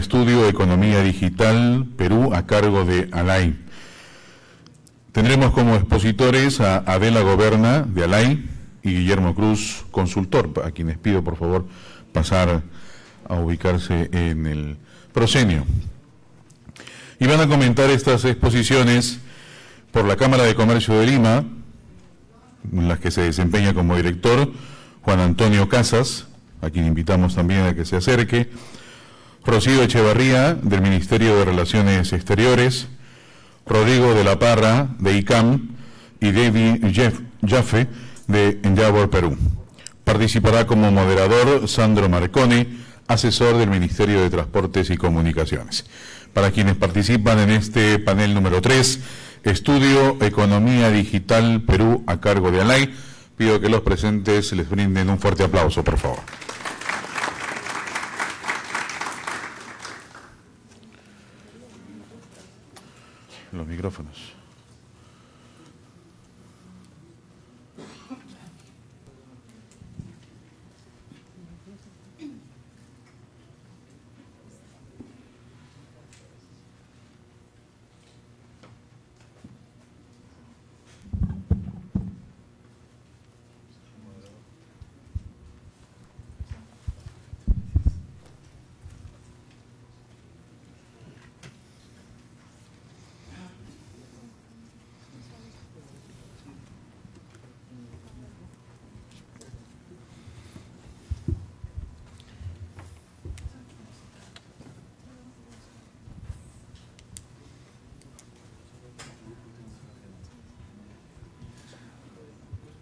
Estudio Economía Digital Perú a cargo de ALAI. Tendremos como expositores a Adela Goberna de ALAI y Guillermo Cruz, consultor, a quienes pido por favor pasar a ubicarse en el proscenio. Y van a comentar estas exposiciones por la Cámara de Comercio de Lima, en las que se desempeña como director Juan Antonio Casas, a quien invitamos también a que se acerque, Rocío Echevarría, del Ministerio de Relaciones Exteriores, Rodrigo de la Parra, de ICAM, y David Jeff, Jaffe, de Endeavor Perú. Participará como moderador Sandro Marcone, asesor del Ministerio de Transportes y Comunicaciones. Para quienes participan en este panel número 3, Estudio Economía Digital Perú a cargo de ALAI, pido que los presentes les brinden un fuerte aplauso, por favor. Los micrófonos.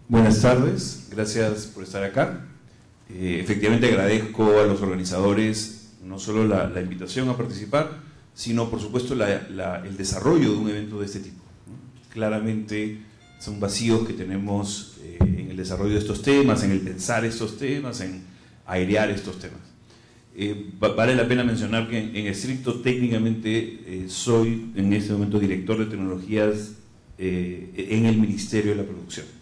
Buenas tardes, gracias por estar acá. Eh, efectivamente agradezco a los organizadores no solo la, invitación a participar, sino por supuesto el desarrollo de un evento de este tipo. Claramente son vacíos que tenemos eh, en el desarrollo de estos temas, en el pensar estos temas, en airear estos temas. Eh, vale la pena mencionar que en, estricto técnicamente soy en este momento director de tecnologías en el Ministerio de la Producción.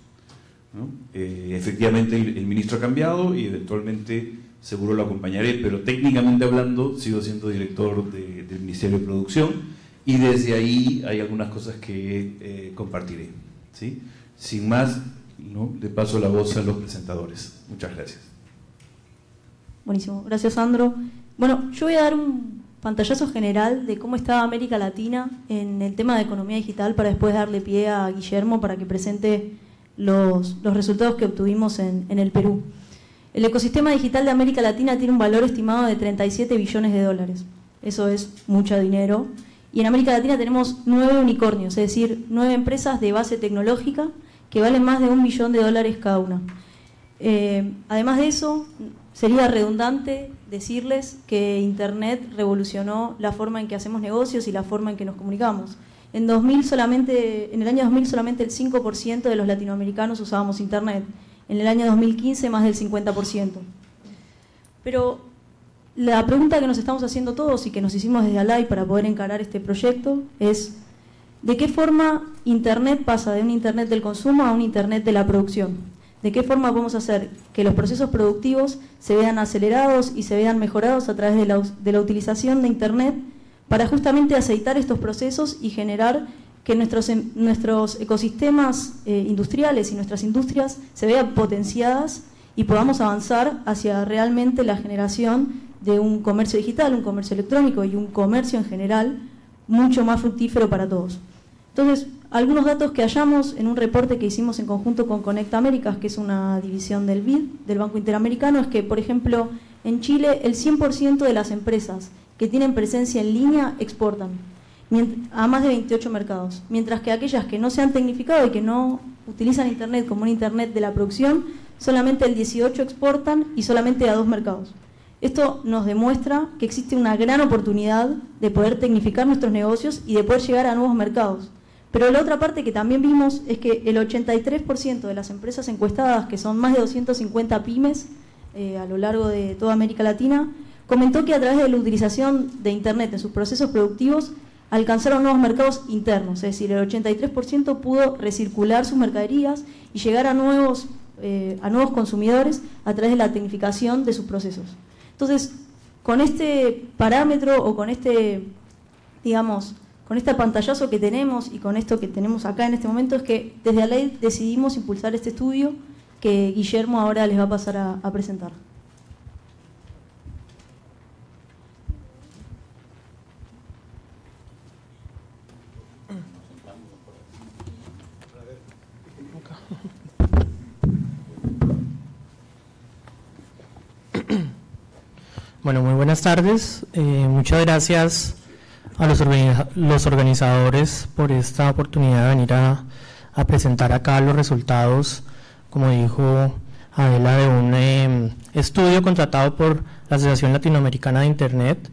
Eh, efectivamente el, ministro ha cambiado y eventualmente seguro lo acompañaré, pero técnicamente hablando sigo siendo director del Ministerio de Producción y desde ahí hay algunas cosas que eh, compartiré. ¿sí? Sin más, ¿no? le paso la voz a los presentadores. Muchas gracias. Buenísimo, gracias Sandro. Bueno, yo voy a dar un pantallazo general de cómo está América Latina en el tema de economía digital para después darle pie a Guillermo para que presente los, resultados que obtuvimos en, el Perú. El ecosistema digital de América Latina tiene un valor estimado de 37 billones de dólares. Eso es mucho dinero. Y en América Latina tenemos nueve unicornios, es decir, nueve empresas de base tecnológica que valen más de un billón de dólares cada una. Eh, además de eso, sería redundante decirles que Internet revolucionó la forma en que hacemos negocios y la forma en que nos comunicamos. En, 2000 solamente, en el año 2000 solamente el 5% de los latinoamericanos usábamos Internet. En el año 2015 más del 50%. Pero la pregunta que nos estamos haciendo todos y que nos hicimos desde Alay para poder encarar este proyecto es ¿de qué forma Internet pasa de un Internet del consumo a un Internet de la producción? ¿De qué forma podemos hacer que los procesos productivos se vean acelerados y se vean mejorados a través de la, de la utilización de Internet para justamente aceitar estos procesos y generar que nuestros, em, nuestros ecosistemas eh, industriales y nuestras industrias se vean potenciadas y podamos avanzar hacia realmente la generación de un comercio digital, un comercio electrónico y un comercio en general mucho más fructífero para todos. Entonces, algunos datos que hallamos en un reporte que hicimos en conjunto con Conecta Américas, que es una división del BID, del Banco Interamericano, es que, por ejemplo, en Chile el 100% de las empresas que tienen presencia en línea exportan a más de 28 mercados, mientras que aquellas que no se han tecnificado y que no utilizan Internet como un Internet de la producción, solamente el 18 exportan y solamente a dos mercados. Esto nos demuestra que existe una gran oportunidad de poder tecnificar nuestros negocios y de poder llegar a nuevos mercados. Pero la otra parte que también vimos es que el 83% de las empresas encuestadas, que son más de 250 pymes eh, a lo largo de toda América Latina, comentó que a través de la utilización de Internet en sus procesos productivos alcanzaron nuevos mercados internos, es decir, el 83% pudo recircular sus mercaderías y llegar a nuevos, eh, a nuevos consumidores a través de la tecnificación de sus procesos. Entonces, con este parámetro o con este, digamos, con este pantallazo que tenemos y con esto que tenemos acá en este momento es que desde la ley decidimos impulsar este estudio que Guillermo ahora les va a pasar a, presentar. Bueno, muy buenas tardes. Eh, muchas gracias a los, los, organizadores por esta oportunidad de venir a, presentar acá los resultados, como dijo Adela, de un em, estudio contratado por la Asociación Latinoamericana de Internet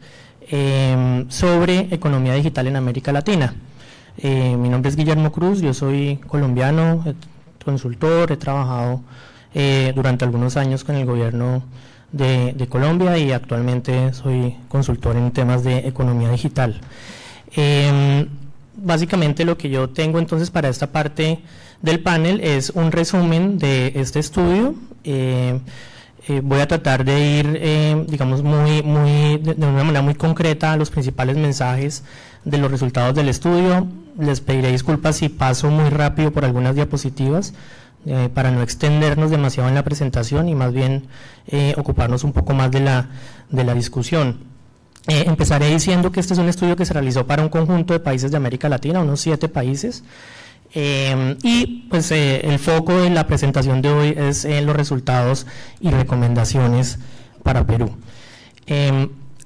em, sobre economía digital en América Latina. Eh, mi nombre es Guillermo Cruz, yo soy colombiano, consultor, he trabajado eh, durante algunos años con el gobierno de, Colombia y actualmente soy consultor en temas de economía digital. Em, básicamente lo que yo tengo entonces para esta parte del panel es un resumen de este estudio. Eh, eh, voy a tratar de ir, eh, digamos, muy, muy, de, una manera muy concreta a los principales mensajes de los resultados del estudio. Les pediré disculpas si paso muy rápido por algunas diapositivas. Eh, para no extendernos demasiado en la presentación y más bien eh, ocuparnos un poco más de la, de la discusión. Eh, empezaré diciendo que este es un estudio que se realizó para un conjunto de países de América Latina, unos siete países, y pues el foco de la presentación de hoy es en los resultados y recomendaciones para Perú.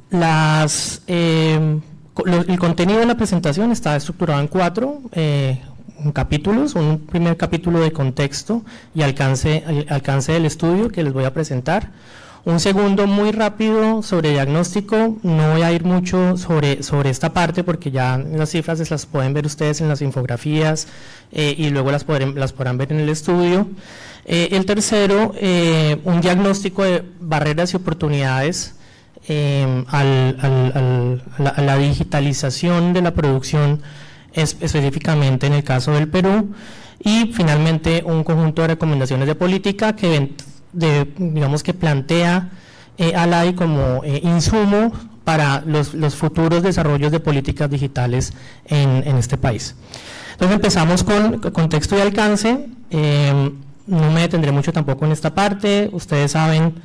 las, el contenido de la presentación está estructurado en cuatro, capítulos, un primer capítulo de contexto y alcance, alcance del estudio que les voy a presentar. Un segundo muy rápido sobre diagnóstico, no voy a ir mucho sobre, sobre esta parte porque ya las cifras las pueden ver ustedes en las infografías eh, y luego las, podrán ver en el estudio. Eh, el tercero, eh, un diagnóstico de barreras y oportunidades al, a la digitalización de la producción específicamente en el caso del Perú, y finalmente un conjunto de recomendaciones de política que digamos que plantea eh, a como eh, insumo para los, futuros desarrollos de políticas digitales en, este país. Entonces empezamos con contexto y alcance. Eh, no me detendré mucho tampoco en esta parte. Ustedes saben,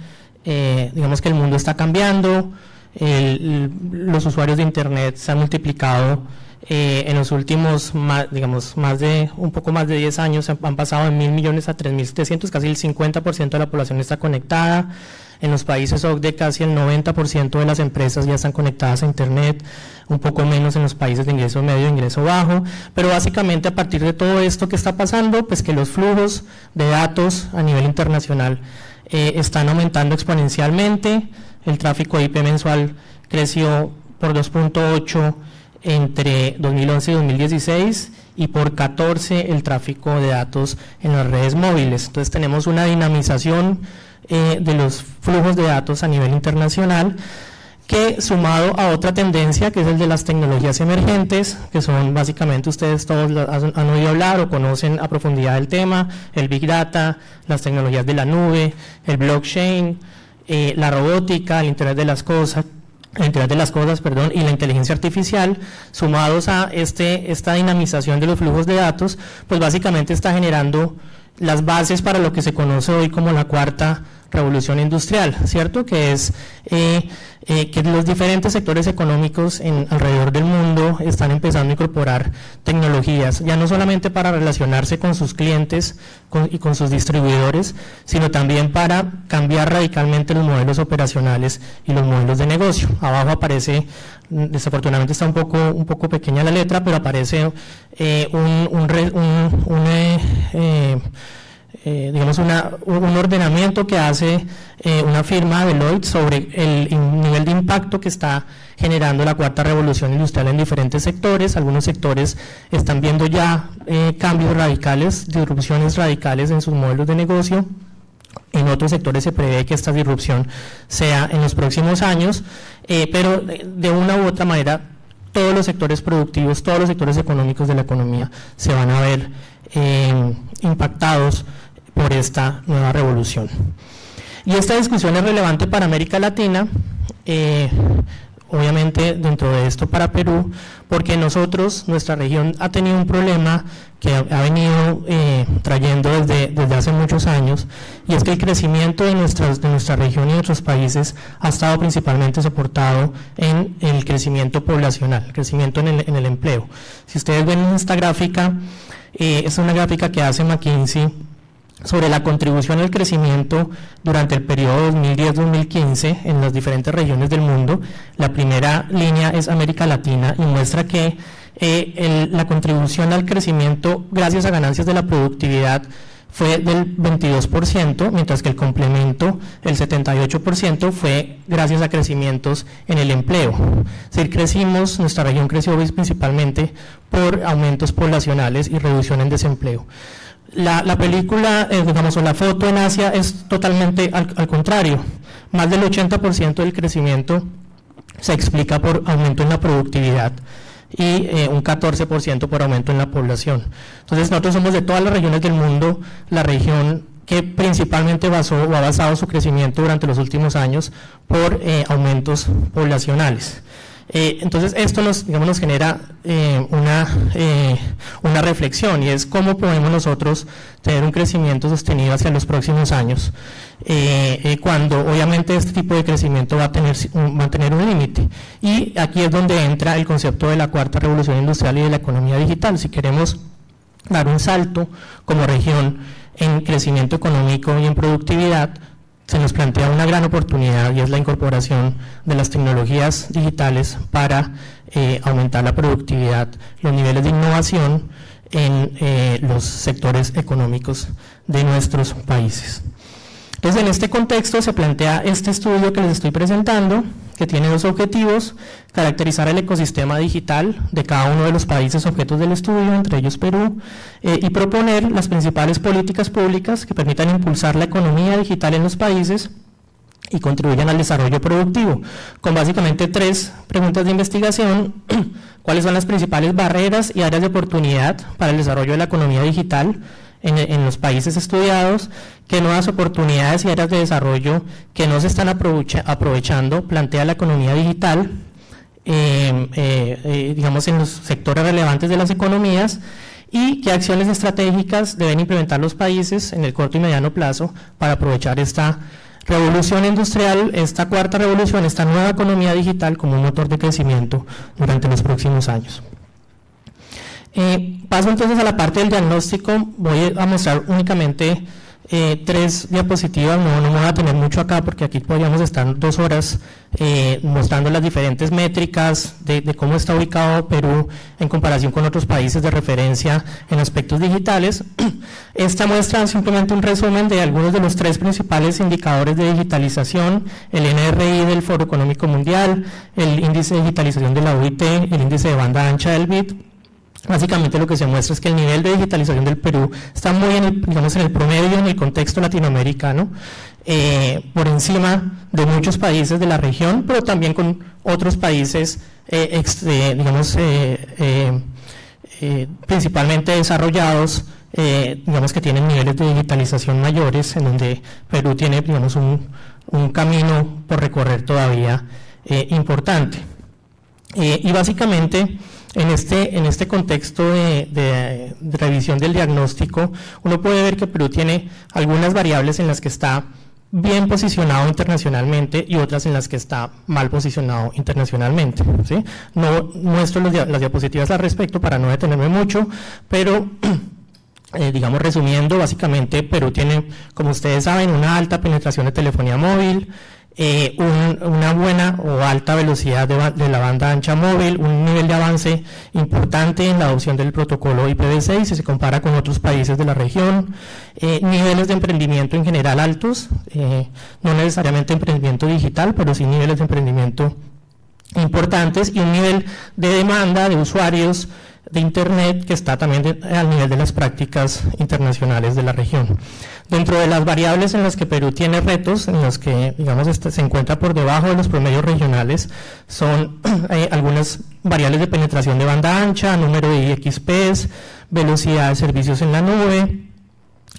digamos que el mundo está cambiando, los usuarios de Internet se han multiplicado eh, en los últimos, digamos, más de, un poco más de 10 años han pasado de mil millones a 3.700, casi el 50% de la población está conectada. En los países OCDE casi el 90% de las empresas ya están conectadas a Internet, un poco menos en los países de ingreso medio e ingreso bajo, pero básicamente a partir de todo esto que está pasando, pues que los flujos de datos a nivel internacional eh, están aumentando exponencialmente, el tráfico IP mensual creció por 2.8 entre 2011 y 2016 y por 14 el tráfico de datos en las redes móviles. Entonces tenemos una dinamización eh, de los flujos de datos a nivel internacional que sumado a otra tendencia que es el de las tecnologías emergentes, que son básicamente ustedes todos han, oído hablar o conocen a profundidad el tema, el Big Data, las tecnologías de la nube, el blockchain, eh, la robótica, el Internet de las Cosas, Internet de las Cosas, perdón, y la inteligencia artificial, sumados a este, esta dinamización de los flujos de datos, pues básicamente está generando las bases para lo que se conoce hoy como la cuarta revolución industrial, ¿cierto? Que es eh, eh, que los diferentes sectores económicos en, alrededor del mundo están empezando a incorporar tecnologías, ya no solamente para relacionarse con sus clientes y con sus distribuidores, sino también para cambiar radicalmente los modelos operacionales y los modelos de negocio. Abajo aparece, desafortunadamente está un poco, un poco pequeña la letra, pero aparece eh, un, eh, digamos, un ordenamiento que hace eh, una firma Deloitte sobre el nivel de impacto que está generando la cuarta revolución industrial en diferentes sectores. Algunos sectores están viendo ya eh, cambios radicales, disrupciones radicales en sus modelos de negocio. En otros sectores se prevé que esta disrupción sea en los próximos años, pero de una u otra manera todos los sectores productivos, todos los sectores económicos de la economía se van a ver impactados por esta nueva revolución. Y esta discusión es relevante para América Latina eh, obviamente dentro de esto para Perú, porque nosotros, nuestra región ha tenido un problema que ha, venido eh, trayendo desde, desde hace muchos años, y es que el crecimiento de, nuestras, de nuestra región y de otros países ha estado principalmente soportado en el crecimiento poblacional, el crecimiento en el, en el empleo. Si ustedes ven en esta gráfica, eh, es una gráfica que hace McKinsey, sobre la contribución al crecimiento durante el periodo 2010-2015 en las diferentes regiones del mundo. La primera línea es América Latina y muestra que eh, la contribución al crecimiento gracias a ganancias de la productividad fue del 22%, mientras que el complemento, el 78%, fue gracias a crecimientos en el empleo. Es decir, crecimos, nuestra región creció principalmente por aumentos poblacionales y reducción en desempleo. La, película, eh, digamos, o la foto en Asia es totalmente al, contrario. Más del 80% del crecimiento se explica por aumento en la productividad y eh, un 14% por aumento en la población. Entonces nosotros somos de todas las regiones del mundo la región que principalmente basó o ha basado su crecimiento durante los últimos años por eh, aumentos poblacionales. Eh, entonces esto nos, digamos, nos genera eh, una, eh, una reflexión y es cómo podemos nosotros tener un crecimiento sostenido hacia los próximos años, cuando obviamente este tipo de crecimiento va a tener, va a tener un límite. Y aquí es donde entra el concepto de la cuarta revolución industrial y de la economía digital. Si queremos dar un salto como región en crecimiento económico y en productividad, se nos plantea una gran oportunidad y es la incorporación de las tecnologías digitales para eh, aumentar la productividad, los niveles de innovación en eh, los sectores económicos de nuestros países. Entonces, en este contexto se plantea este estudio que les estoy presentando, que tiene dos objetivos, caracterizar el ecosistema digital de cada uno de los países objetos del estudio, entre ellos Perú, eh, y proponer las principales políticas públicas que permitan impulsar la economía digital en los países y contribuyan al desarrollo productivo, con básicamente tres preguntas de investigación, cuáles son las principales barreras y áreas de oportunidad para el desarrollo de la economía digital, en, los países estudiados, qué nuevas oportunidades y áreas de desarrollo que no se están aprovechando plantea la economía digital, em, eh, eh, digamos en los sectores relevantes de las economías y qué acciones estratégicas deben implementar los países en el corto y mediano plazo para aprovechar esta revolución industrial, esta cuarta revolución, esta nueva economía digital como un motor de crecimiento durante los próximos años. Eh, paso entonces a la parte del diagnóstico, voy a mostrar únicamente eh, tres diapositivas, no, no, me voy a tener mucho acá porque aquí podríamos estar dos horas eh, mostrando las diferentes métricas de, cómo está ubicado Perú en comparación con otros países de referencia en aspectos digitales. Esta muestra simplemente un resumen de algunos de los tres principales indicadores de digitalización, el NRI del Foro Económico Mundial, el índice de digitalización de la OIT, el índice de banda ancha del BIT, Básicamente lo que se muestra es que el nivel de digitalización del Perú está muy en el, digamos, en el promedio, en el contexto latinoamericano, eh, por encima de muchos países de la región, pero también con otros países, eh, eh, digamos, principalmente desarrollados, digamos que tienen niveles de digitalización mayores, en donde Perú tiene, digamos, un, un camino por recorrer todavía importante. y básicamente, en este, en este contexto de, revisión del diagnóstico, uno puede ver que Perú tiene algunas variables en las que está bien posicionado internacionalmente y otras en las que está mal posicionado internacionalmente. No muestro las diapositivas al respecto para no detenerme mucho, pero eh, digamos resumiendo, básicamente Perú tiene, como ustedes saben, una alta penetración de telefonía móvil, eh, una buena o alta velocidad de, la banda ancha móvil, un nivel de avance importante en la adopción del protocolo IPv6 si se compara con otros países de la región, eh, niveles de emprendimiento en general altos, eh, no necesariamente emprendimiento digital, pero sí niveles de emprendimiento importantes y un nivel de demanda de usuarios de Internet que está también al nivel de las prácticas internacionales de la región. Dentro de las variables en las que Perú tiene retos, en los que digamos este, se encuentra por debajo de los promedios regionales, son eh, algunas variables de penetración de banda ancha, número de IXPs, velocidad de servicios en la nube,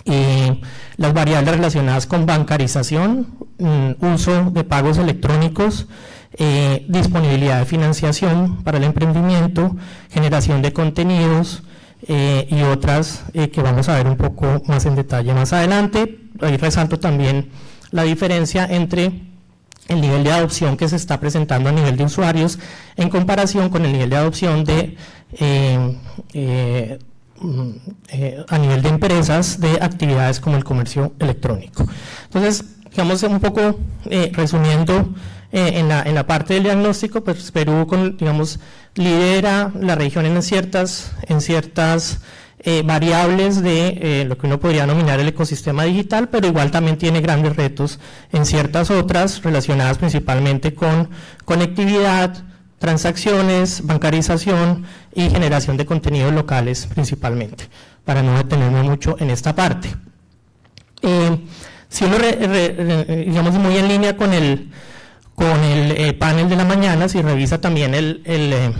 y las variables relacionadas con bancarización, mm, uso de pagos electrónicos, eh, disponibilidad de financiación para el emprendimiento, generación de contenidos eh, y otras eh, que vamos a ver un poco más en detalle más adelante. Ahí resalto también la diferencia entre el nivel de adopción que se está presentando a nivel de usuarios en comparación con el nivel de adopción de mm, a nivel de empresas de actividades como el comercio electrónico. Entonces, digamos un poco resumiendo eh, en, la, en, la, parte del diagnóstico, pues Perú, digamos, lidera la región en ciertas, en ciertas eh, variables de eh, lo que uno podría nominar el ecosistema digital, pero igual también tiene grandes retos en ciertas otras relacionadas principalmente con conectividad, transacciones, bancarización y generación de contenidos locales principalmente, para no detenerme mucho en esta parte. Si uno, digamos, muy en línea con el con el eh, panel de la mañana, si revisa también el, eh,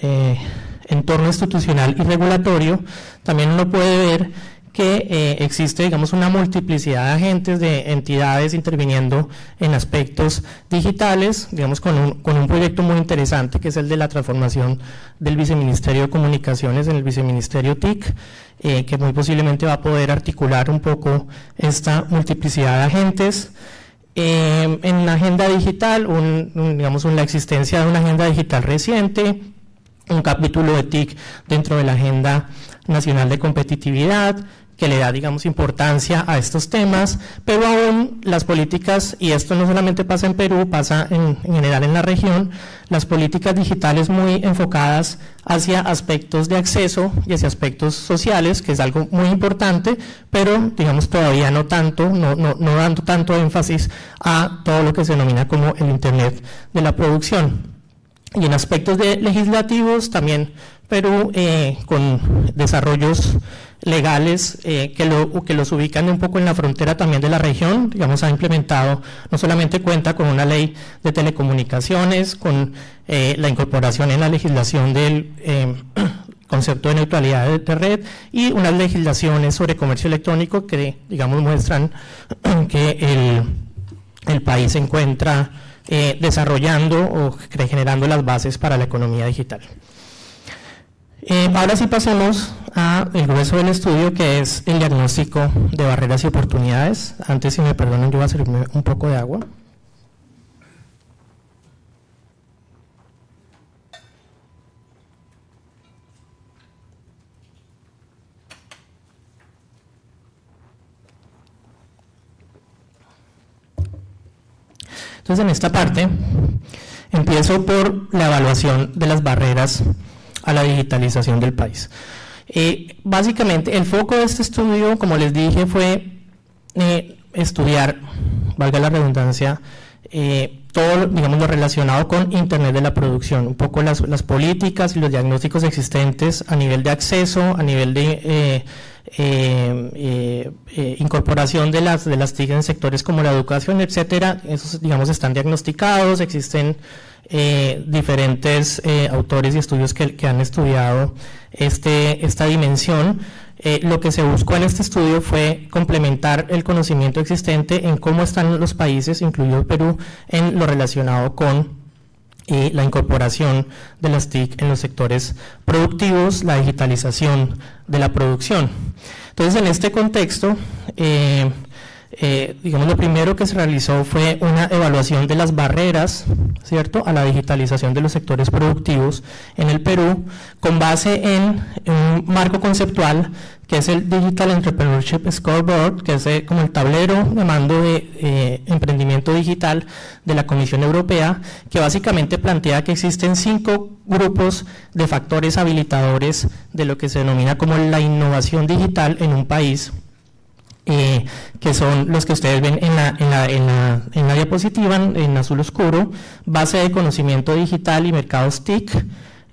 eh, entorno institucional y regulatorio, también uno puede ver que existe, digamos, una multiplicidad de agentes, de entidades interviniendo en aspectos digitales, digamos, con un, con un proyecto muy interesante que es el de la transformación del Viceministerio de Comunicaciones en el Viceministerio TIC, que muy posiblemente va a poder articular un poco esta multiplicidad de agentes. Eh, en la agenda digital, digamos, la existencia de una agenda digital reciente, un capítulo de TIC dentro de la Agenda Nacional de Competitividad, que le da, digamos, importancia a estos temas, pero aún las políticas, y esto no solamente pasa en Perú, pasa en, general en la región, las políticas digitales muy enfocadas hacia aspectos de acceso y hacia aspectos sociales, que es algo muy importante, pero digamos todavía no tanto, no, no, no dando tanto énfasis a todo lo que se denomina como el Internet de la producción. Y en aspectos de legislativos también Perú eh, con desarrollos legales eh, que, lo, que los ubican un poco en la frontera también de la región, digamos, ha implementado, no solamente cuenta con una ley de telecomunicaciones, con eh, la incorporación en la legislación del eh, concepto de neutralidad de, red y unas legislaciones sobre comercio electrónico que, digamos, muestran que el, el país se encuentra desarrollando o generando las bases para la economía digital. Eh, ahora sí pasemos al grueso del estudio que es el diagnóstico de barreras y oportunidades. Antes, si me perdonan, yo voy a servirme un poco de agua. Entonces, en esta parte, empiezo por la evaluación de las barreras a la digitalización del país. Eh, básicamente, el foco de este estudio, como les dije, fue eh, estudiar, valga la redundancia, eh, todo digamos, lo relacionado con Internet de la producción, un poco las, políticas y los diagnósticos existentes a nivel de acceso, a nivel de incorporación de las, de las TIC en sectores como la educación, etcétera, esos digamos están diagnosticados, existen eh, diferentes eh, autores y estudios que, han estudiado este, esta dimensión. Eh, lo que se buscó en este estudio fue complementar el conocimiento existente en cómo están los países, incluido Perú, en lo relacionado con la incorporación de las TIC en los sectores productivos, la digitalización de la producción. Entonces, en este contexto, digamos, lo primero que se realizó fue una evaluación de las barreras, ¿cierto?, a la digitalización de los sectores productivos en el Perú, con base en un marco conceptual que es el Digital Entrepreneurship Scoreboard, que es eh, como el tablero de mando de eh, emprendimiento digital de la Comisión Europea, que básicamente plantea que existen cinco grupos de factores habilitadores de lo que se denomina como la innovación digital en un país eh, que son los que ustedes ven en la, en, la, en, la, en la, diapositiva en azul oscuro, base de conocimiento digital y mercados TIC,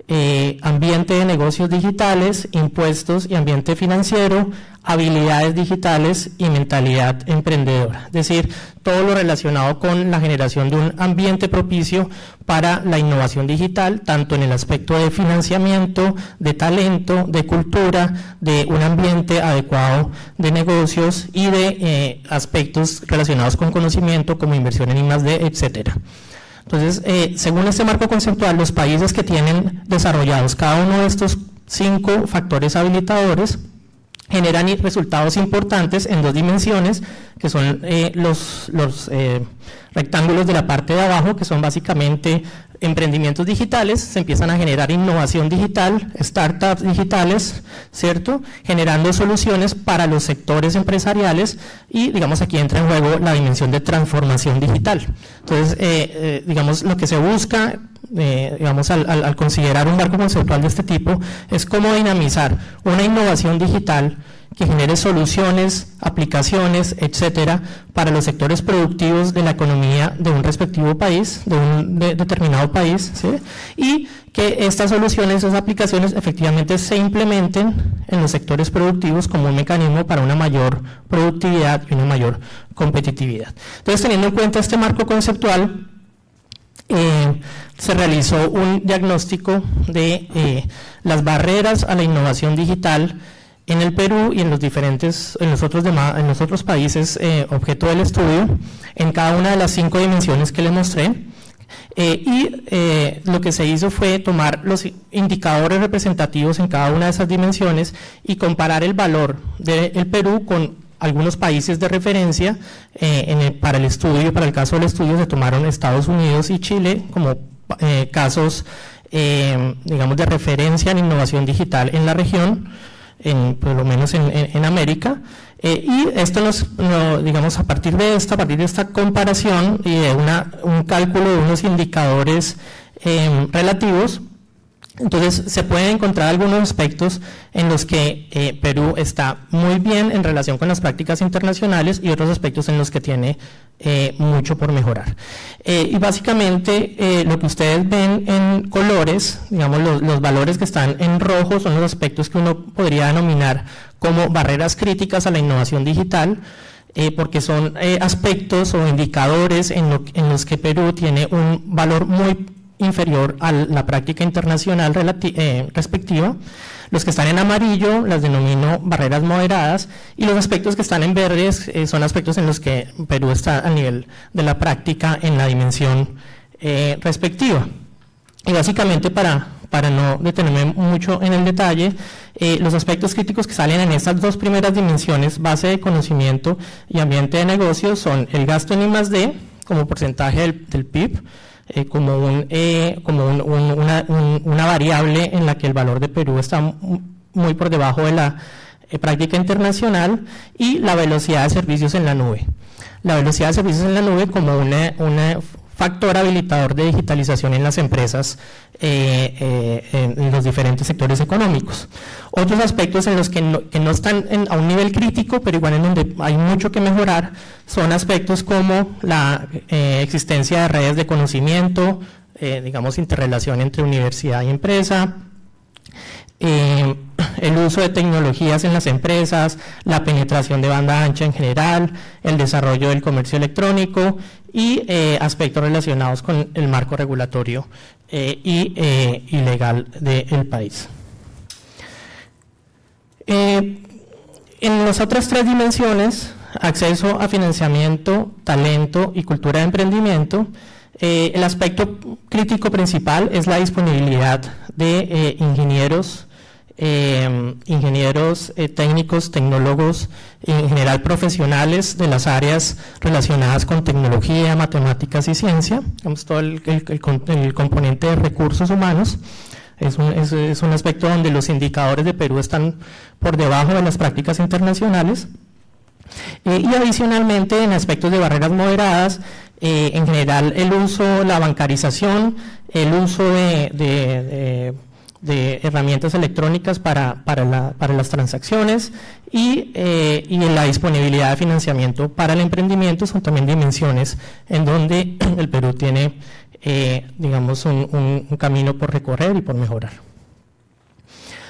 eh, ambiente de negocios digitales, impuestos y ambiente financiero, habilidades digitales y mentalidad emprendedora. Es decir, todo lo relacionado con la generación de un ambiente propicio para la innovación digital, tanto en el aspecto de financiamiento, de talento, de cultura, de un ambiente adecuado de negocios y de eh, aspectos relacionados con conocimiento como inversión en I+D, etcétera. Entonces, eh, según este marco conceptual, los países que tienen desarrollados cada uno de estos cinco factores habilitadores generan resultados importantes en dos dimensiones, que son eh, los, los eh, rectángulos de la parte de abajo, que son básicamente emprendimientos digitales, se empiezan a generar innovación digital, startups digitales, ¿cierto? Generando soluciones para los sectores empresariales y, digamos, aquí entra en juego la dimensión de transformación digital. Entonces, eh, digamos, lo que se busca digamos, al, al, considerar un marco conceptual de este tipo, es cómo dinamizar una innovación digital que genere soluciones, aplicaciones, etcétera, para los sectores productivos de la economía de un respectivo país, de un determinado país, ¿sí? y que estas soluciones, esas aplicaciones efectivamente se implementen en los sectores productivos como un mecanismo para una mayor productividad y una mayor competitividad. Entonces, teniendo en cuenta este marco conceptual, eh, se realizó un diagnóstico de eh, las barreras a la innovación digital en el Perú y en los diferentes, en los otros, en los otros países eh, objeto del estudio, en cada una de las cinco dimensiones que les mostré. y lo que se hizo fue tomar los indicadores representativos en cada una de esas dimensiones y comparar el valor del Perú con algunos países de referencia para el estudio, para el caso del estudio se tomaron Estados Unidos y Chile como eh, casos, eh, digamos, de referencia en innovación digital en la región, en, por lo menos en, América. Eh, y esto nos, digamos, a partir de esta, a partir de esta comparación y de una, un cálculo de unos indicadores relativos, entonces, se pueden encontrar algunos aspectos en los que eh, Perú está muy bien en relación con las prácticas internacionales y otros aspectos en los que tiene eh, mucho por mejorar. Eh, y básicamente lo que ustedes ven en colores, digamos los, valores que están en rojo son los aspectos que uno podría denominar como barreras críticas a la innovación digital, porque son aspectos o indicadores en, en los que Perú tiene un valor muy inferior a la práctica internacional eh, respectiva. Los que están en amarillo las denomino barreras moderadas y los aspectos que están en verdes eh, son aspectos en los que Perú está a nivel de la práctica en la dimensión eh, respectiva. Y básicamente para, para no detenerme mucho en el detalle, los aspectos críticos que salen en estas dos primeras dimensiones, base de conocimiento y ambiente de negocios, son el gasto en I+.D. como porcentaje del, del PIB, eh, como, un, eh, como una, una, variable en la que el valor de Perú está muy por debajo de la eh, práctica internacional y la velocidad de servicios en la nube. La velocidad de servicios en la nube como una, una factor habilitador de digitalización en las empresas eh, eh, en los diferentes sectores económicos. Otros aspectos en los que no, están a un nivel crítico, pero igual en donde hay mucho que mejorar, son aspectos como la eh, existencia de redes de conocimiento, digamos interrelación entre universidad y empresa, el uso de tecnologías en las empresas, la penetración de banda ancha en general, el desarrollo del comercio electrónico y eh, aspectos relacionados con el marco regulatorio eh, y, eh, legal del país. en las otras tres dimensiones, acceso a financiamiento, talento y cultura de emprendimiento, el aspecto crítico principal es la disponibilidad de ingenieros, eh, ingenieros eh, técnicos, tecnólogos, en general profesionales de las áreas relacionadas con tecnología, matemáticas y ciencia, digamos, todo el, componente de recursos humanos. Es un, es, un, aspecto donde los indicadores de Perú están por debajo de las prácticas internacionales. Eh, y adicionalmente en aspectos de barreras moderadas, en general el uso, la bancarización, el uso de herramientas electrónicas para, para, la, para las transacciones y, eh, y, la disponibilidad de financiamiento para el emprendimiento son también dimensiones en donde el Perú tiene, eh, digamos, un, camino por recorrer y por mejorar.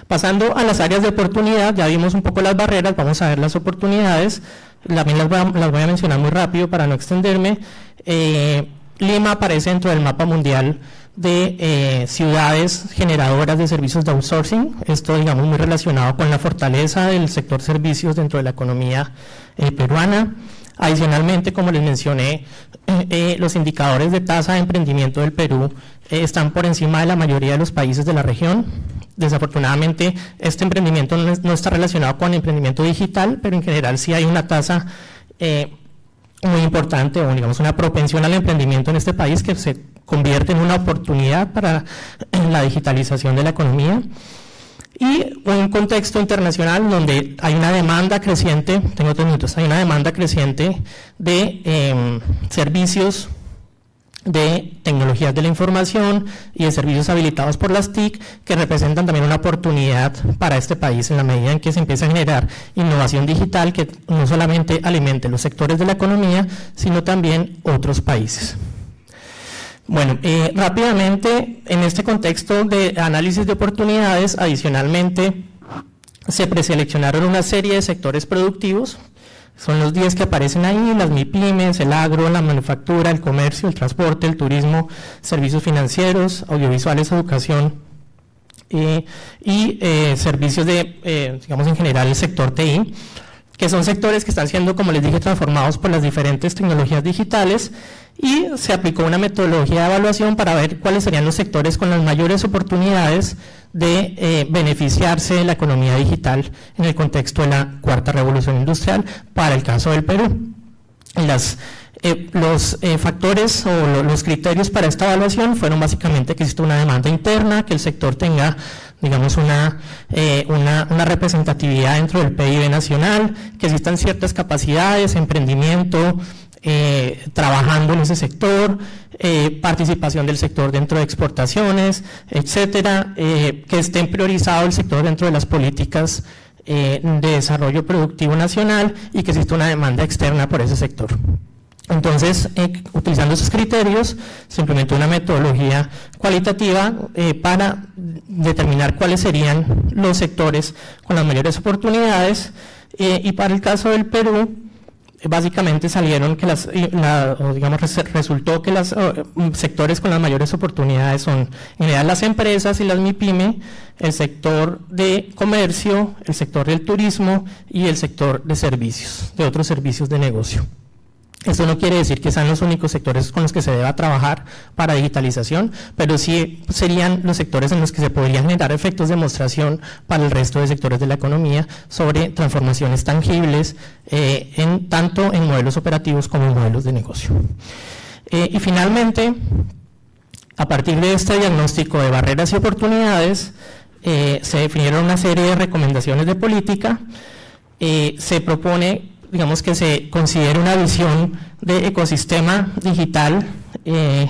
Pasando a las áreas de oportunidad, ya vimos un poco las barreras, vamos a ver las oportunidades, también las voy a, las voy a mencionar muy rápido para no extenderme. Eh, Lima aparece dentro del mapa mundial de eh, ciudades generadoras de servicios de outsourcing, esto digamos muy relacionado con la fortaleza del sector servicios dentro de la economía eh, peruana. Adicionalmente, como les mencioné, eh, los indicadores de tasa de emprendimiento del Perú están por encima de la mayoría de los países de la región. Desafortunadamente, este emprendimiento no, está relacionado con el emprendimiento digital, pero en general sí hay una tasa muy importante o digamos una propensión al emprendimiento en este país que se convierte en una oportunidad para la digitalización de la economía y un contexto internacional donde hay una demanda creciente, tengo tres minutos, hay una demanda creciente de em, servicios de tecnologías de la información y de servicios habilitados por las TIC que representan también una oportunidad para este país en la medida en que se empieza a generar innovación digital que no solamente alimente los sectores de la economía, sino también otros países. Bueno, eh, rápidamente, en este contexto de análisis de oportunidades, adicionalmente, se preseleccionaron una serie de sectores productivos, son los 10 que aparecen ahí, las MIPIMES, el agro, la manufactura, el comercio, el transporte, el turismo, servicios financieros, audiovisuales, educación eh, y eh, servicios de, digamos en general, el sector TI que son sectores que están siendo, como les dije, transformados por las diferentes tecnologías digitales y se aplicó una metodología de evaluación para ver cuáles serían los sectores con las mayores oportunidades de eh, beneficiarse de la economía digital en el contexto de la cuarta revolución industrial para el caso del Perú. Eh, los eh, factores o los criterios para esta evaluación fueron básicamente que existe una demanda interna, que el sector tenga digamos, una, una, una, representatividad dentro del PIB nacional, que existan ciertas capacidades, emprendimiento, eh, trabajando en ese sector, eh, participación del sector dentro de exportaciones, etcétera, eh, que esté priorizado el sector dentro de las políticas de desarrollo productivo nacional y que exista una demanda externa por ese sector. Entonces, utilizando esos criterios, se implementó una metodología cualitativa para determinar cuáles serían los sectores con las mayores oportunidades y para el caso del Perú, básicamente salieron que las, digamos, resultó que los mm, sectores con las mayores oportunidades son en general las empresas y las MIPYME, el sector de comercio, el sector del turismo y el sector de servicios, de otros servicios de negocio. Esto no quiere decir que sean los únicos sectores con los que se deba trabajar para digitalización, pero sí serían los sectores en los que se podrían generar efectos de demostración para el resto de sectores de la economía sobre transformaciones tangibles, eh, en, tanto en modelos operativos como en modelos de negocio. Eh, y finalmente, a partir de este diagnóstico de barreras y oportunidades, eh, se definieron una serie de recomendaciones de política, se propone digamos que se considere una visión de ecosistema digital eh,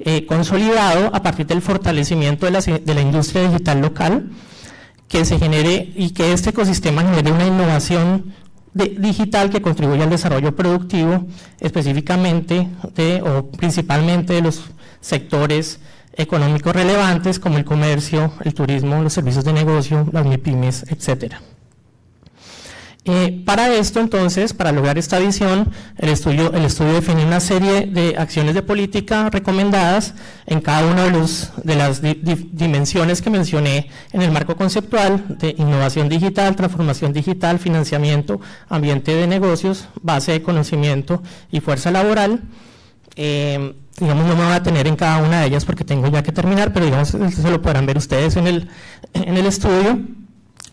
eh, consolidado a partir del fortalecimiento de la, de la, industria digital local, que se genere y que este ecosistema genere una innovación digital que contribuya al desarrollo productivo, específicamente de, o principalmente de los sectores económicos relevantes como el comercio, el turismo, los servicios de negocio, las MIPIMES, etcétera. Eh, para esto, entonces, para lograr esta visión, el estudio, el estudio define una serie de acciones de política recomendadas en cada una de, los, de las dimensiones que mencioné en el marco conceptual de innovación digital, transformación digital, financiamiento, ambiente de negocios, base de conocimiento y fuerza laboral. Eh, digamos, no me voy a tener en cada una de ellas porque tengo ya que terminar, pero digamos, eso lo podrán ver ustedes en el, en el estudio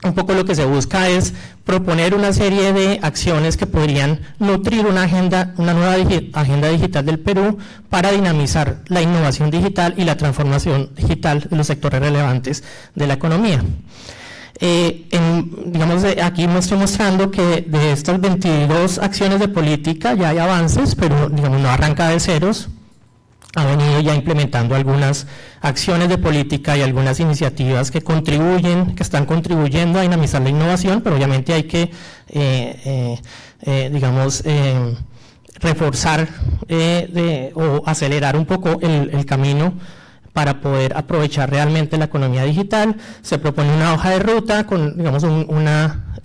un poco lo que se busca es proponer una serie de acciones que podrían nutrir una agenda, una nueva agenda digital del Perú para dinamizar la innovación digital y la transformación digital de los sectores relevantes de la economía. Eh, digamos, aquí me estoy mostrando que de estas 22 acciones de política ya hay avances, pero digamos, no arranca de ceros, ha venido ya implementando algunas acciones de política y algunas iniciativas que contribuyen, que están contribuyendo a dinamizar la innovación, pero obviamente hay que, eh, eh, eh, digamos, reforzar o acelerar un poco el, camino para poder aprovechar realmente la economía digital. Se propone una hoja de ruta con, digamos, una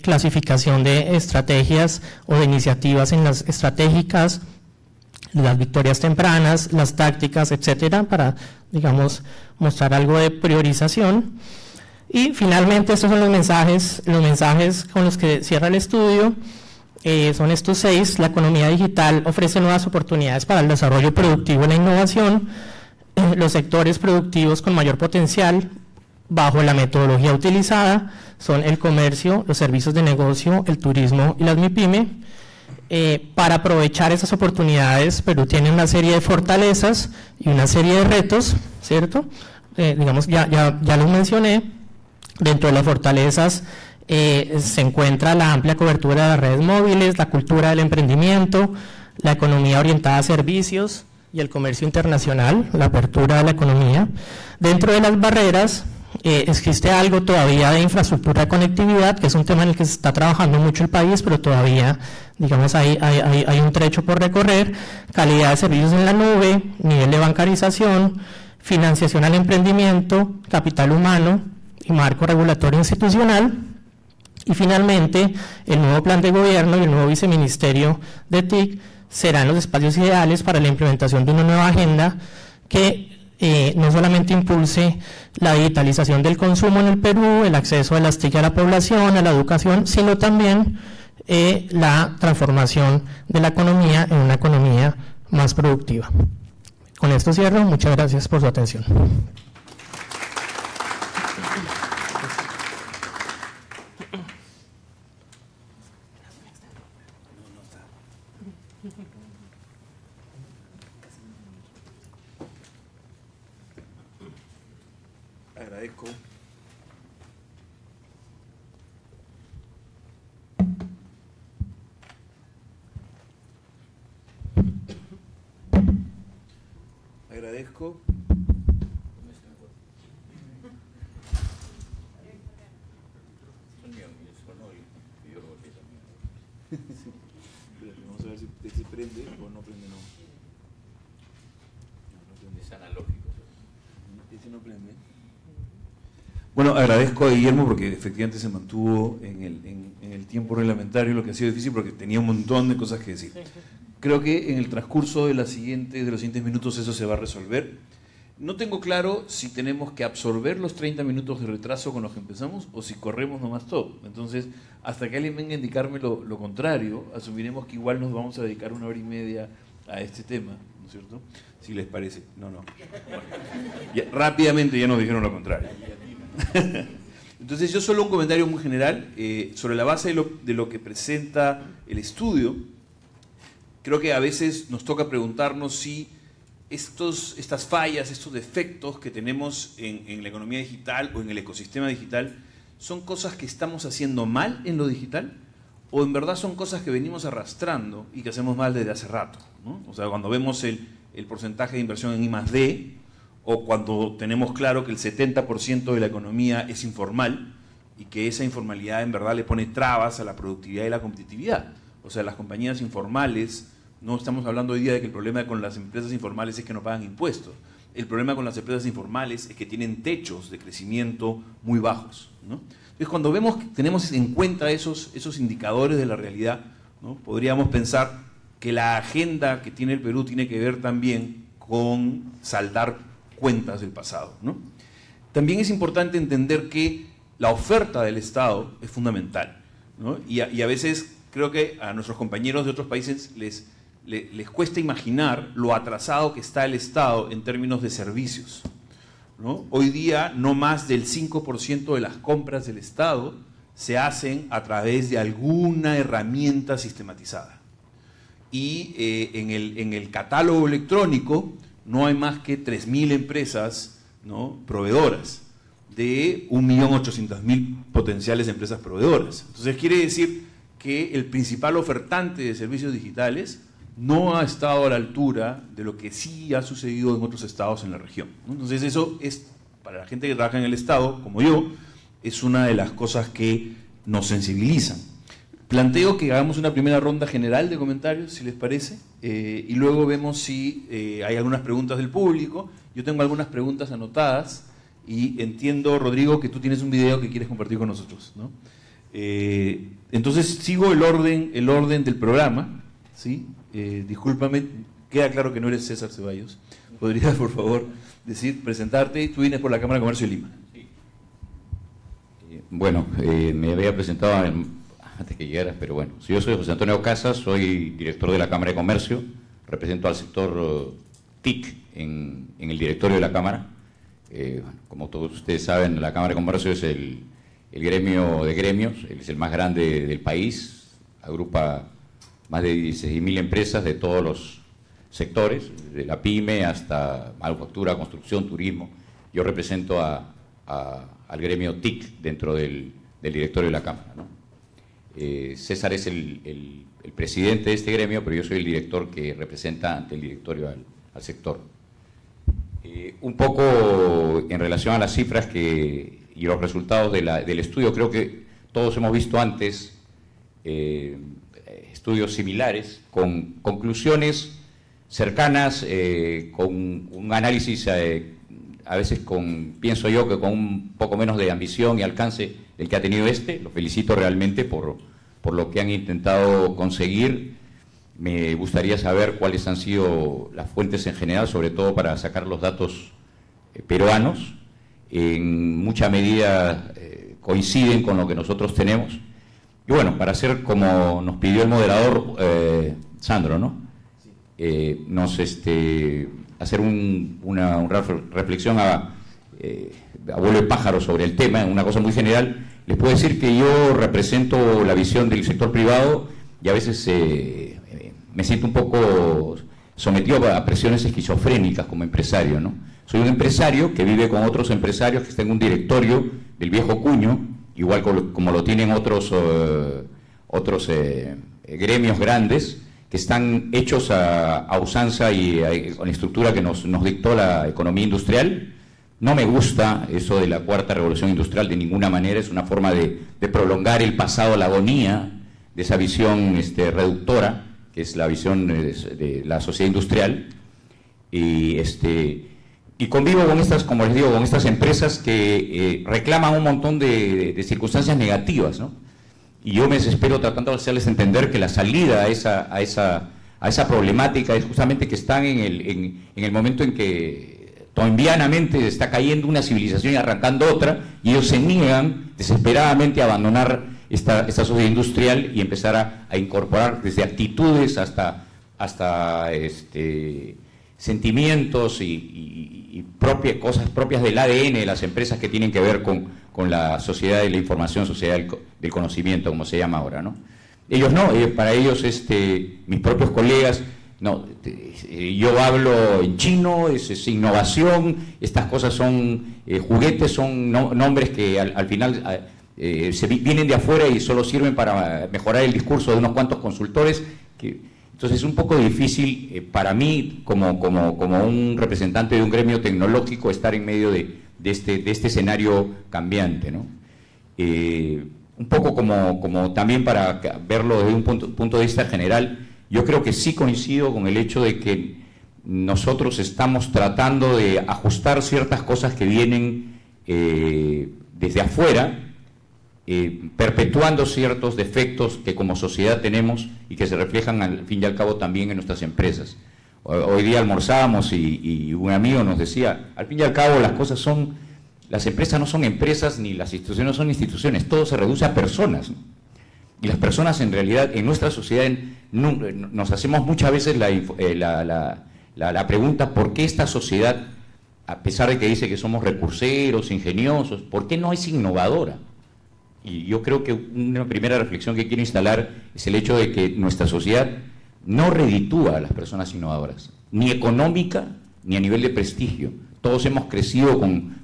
clasificación de estrategias o de iniciativas en las estratégicas, las victorias tempranas, las tácticas, etcétera, para, digamos, mostrar algo de priorización. Y finalmente, estos son los mensajes, los mensajes con los que cierra el estudio. eh, son estos seis. La economía digital ofrece nuevas oportunidades para el desarrollo productivo y la innovación. Eh, los sectores productivos con mayor potencial bajo la metodología utilizada son el comercio, los servicios de negocio, el turismo y las MIPYME. Eh, para aprovechar esas oportunidades, Perú tiene una serie de fortalezas y una serie de retos, ¿cierto? digamos, ya, ya, ya los mencioné. Dentro de las fortalezas eh, se encuentra la amplia cobertura de las redes móviles, la cultura del emprendimiento, la economía orientada a servicios y el comercio internacional, la apertura de la economía. Dentro de las barreras eh, existe algo todavía de infraestructura de conectividad, que es un tema en el que se está trabajando mucho el país, pero todavía, digamos, hay, hay, un trecho por recorrer, calidad de servicios en la nube, nivel de bancarización, financiación al emprendimiento, capital humano y marco regulatorio institucional. Y finalmente, el nuevo plan de gobierno y el nuevo viceministerio de TIC serán los espacios ideales para la implementación de una nueva agenda que eh, no solamente impulse la digitalización del consumo en el Perú, el acceso de las TIC a la población, a la educación, sino también eh, la transformación de la economía en una economía más productiva. Con esto cierro. Muchas gracias por su atención. agradezco. Vamos a ver si, si prende o no prende, no. Es analógico. Ese no prende. Bueno, agradezco a Guillermo porque efectivamente se mantuvo en el, en, en el, tiempo reglamentario, lo que ha sido difícil porque tenía un montón de cosas que decir. Creo que en el transcurso de, la siguiente, de los siguientes minutos eso se va a resolver. No tengo claro si tenemos que absorber los 30 minutos de retraso con los que empezamos o si corremos nomás todo. Entonces, hasta que alguien venga a indicarme lo, lo contrario, asumiremos que igual nos vamos a dedicar una hora y media a este tema, ¿no es cierto? Si les parece. No, no. Ya, rápidamente ya nos dijeron lo contrario. Entonces, yo solo un comentario muy general eh, sobre la base de lo, que presenta el estudio creo que a veces nos toca preguntarnos si estos, estas fallas, estos defectos que tenemos en, la economía digital o en el ecosistema digital son cosas que estamos haciendo mal en lo digital o en verdad son cosas que venimos arrastrando y que hacemos mal desde hace rato. O sea, cuando vemos el, el, porcentaje de inversión en I más D o cuando tenemos claro que el 70% de la economía es informal y que esa informalidad en verdad le pone trabas a la productividad y la competitividad. O sea, las compañías informales no estamos hablando hoy día de que el problema con las empresas informales es que no pagan impuestos. El problema con las empresas informales es que tienen techos de crecimiento muy bajos. Entonces, cuando vemos, tenemos en cuenta esos, esos indicadores de la realidad, ¿no? podríamos pensar que la agenda que tiene el Perú tiene que ver también con saldar cuentas del pasado. ¿no? También es importante entender que la oferta del Estado es fundamental. ¿no? Y, a, y a veces creo que a nuestros compañeros de otros países les les cuesta imaginar lo atrasado que está el Estado en términos de servicios. Hoy día no más del 5% de las compras del Estado se hacen a través de alguna herramienta sistematizada. Y eh, en, el, en, el, catálogo electrónico no hay más que 3.000 empresas ¿no? proveedoras de 1.800.000 potenciales empresas proveedoras. Entonces quiere decir que el principal ofertante de servicios digitales no ha estado a la altura de lo que sí ha sucedido en otros estados en la región. Entonces eso es, para la gente que trabaja en el Estado, como yo, es una de las cosas que nos sensibilizan. Planteo que hagamos una primera ronda general de comentarios, si les parece, eh, y luego vemos si eh, hay algunas preguntas del público. Yo tengo algunas preguntas anotadas y entiendo, Rodrigo, que tú tienes un video que quieres compartir con nosotros. ¿no? Eh, entonces sigo el orden, el orden del programa. ¿sí? Discúlpame, queda claro que no eres César Ceballos. ¿Podrías, por favor, decir, presentarte? Tú vienes por la Cámara de Comercio de Lima. Sí. Bueno, me había presentado antes que llegaras, pero bueno. yo soy José Antonio Casas, soy director de la Cámara de Comercio, represento al sector uh, TIC en, el directorio de la Cámara. Eh, como todos ustedes saben, la Cámara de Comercio es el, gremio de gremios, es el más grande del país, agrupa más de 16.000 empresas de todos los sectores, de la pyme hasta manufactura, construcción, turismo. Yo represento al gremio TIC dentro del, directorio de la Cámara. Eh, César es el, presidente de este gremio, pero yo soy el director que representa ante el directorio al, sector. Eh, un poco en relación a las cifras que, y los resultados del estudio, creo que todos hemos visto antes eh, estudios similares con conclusiones cercanas, con un análisis a veces con, pienso yo, que con un poco menos de ambición y alcance del que ha tenido este. Lo felicito realmente por, por lo que han intentado conseguir. Me gustaría saber cuáles han sido las fuentes en general, sobre todo para sacar los datos eh, peruanos. En mucha medida eh, coinciden con lo que nosotros tenemos. Y bueno, para hacer como nos pidió el moderador, eh, Sandro, ¿no? nos este, hacer una, reflexión a, eh, abuelo de pájaro sobre el tema, una cosa muy general, les puedo decir que yo represento la visión del sector privado y a veces eh, me siento un poco sometido a presiones esquizofrénicas como empresario. ¿no? Soy un empresario que vive con otros empresarios que están en un directorio del viejo cuño, igual como, lo tienen otros, eh, otros eh, gremios grandes, que están hechos a, usanza y con la estructura que nos, dictó la economía industrial. No me gusta eso de la cuarta revolución industrial de ninguna manera, es una forma de, prolongar el pasado, la agonía de esa visión este, reductora, que es la visión de, la sociedad industrial. Y, este, y convivo con estas, como les digo, con estas empresas que eh, reclaman un montón de, de circunstancias negativas, ¿no? Y yo me desespero tratando de hacerles entender que la salida a esa, a esa, a esa problemática es justamente que están en el, en, el momento en que tombianamente está cayendo una civilización y arrancando otra, y ellos se niegan desesperadamente a abandonar esta, esta sociedad industrial y empezar a, incorporar desde actitudes hasta, hasta este, sentimientos y, y propias, cosas propias del ADN de las empresas que tienen que ver con con la sociedad de la información, sociedad del, conocimiento, como se llama ahora, ¿no? Ellos no, eh, para ellos, este, mis propios colegas, no, eh, yo hablo en chino, es, innovación, estas cosas son eh, juguetes, son nombres que al, final se vienen de afuera y solo sirven para mejorar el discurso de unos cuantos consultores. Que, entonces es un poco difícil para mí, como, como, como un representante de un gremio tecnológico, estar en medio de, de este, de este escenario cambiante. ¿no? Eh, un poco como, como, también para verlo desde un punto, punto, de vista general, yo creo que sí coincido con el hecho de que nosotros estamos tratando de ajustar ciertas cosas que vienen eh, desde afuera, eh, perpetuando ciertos defectos que como sociedad tenemos y que se reflejan al fin y al cabo también en nuestras empresas. Hoy día almorzábamos y, un amigo nos decía, al fin y al cabo las cosas son, las empresas no son empresas ni las instituciones no son instituciones, todo se reduce a personas. Y las personas en realidad en nuestra sociedad nos hacemos muchas veces eh, la, pregunta, ¿por qué esta sociedad, a pesar de que dice que somos recurseros, ingeniosos, ¿por qué no es innovadora? Y yo creo que una primera reflexión que quiero instalar es el hecho de que nuestra sociedad no reditúa a las personas innovadoras, ni económica ni a nivel de prestigio. Todos hemos crecido con,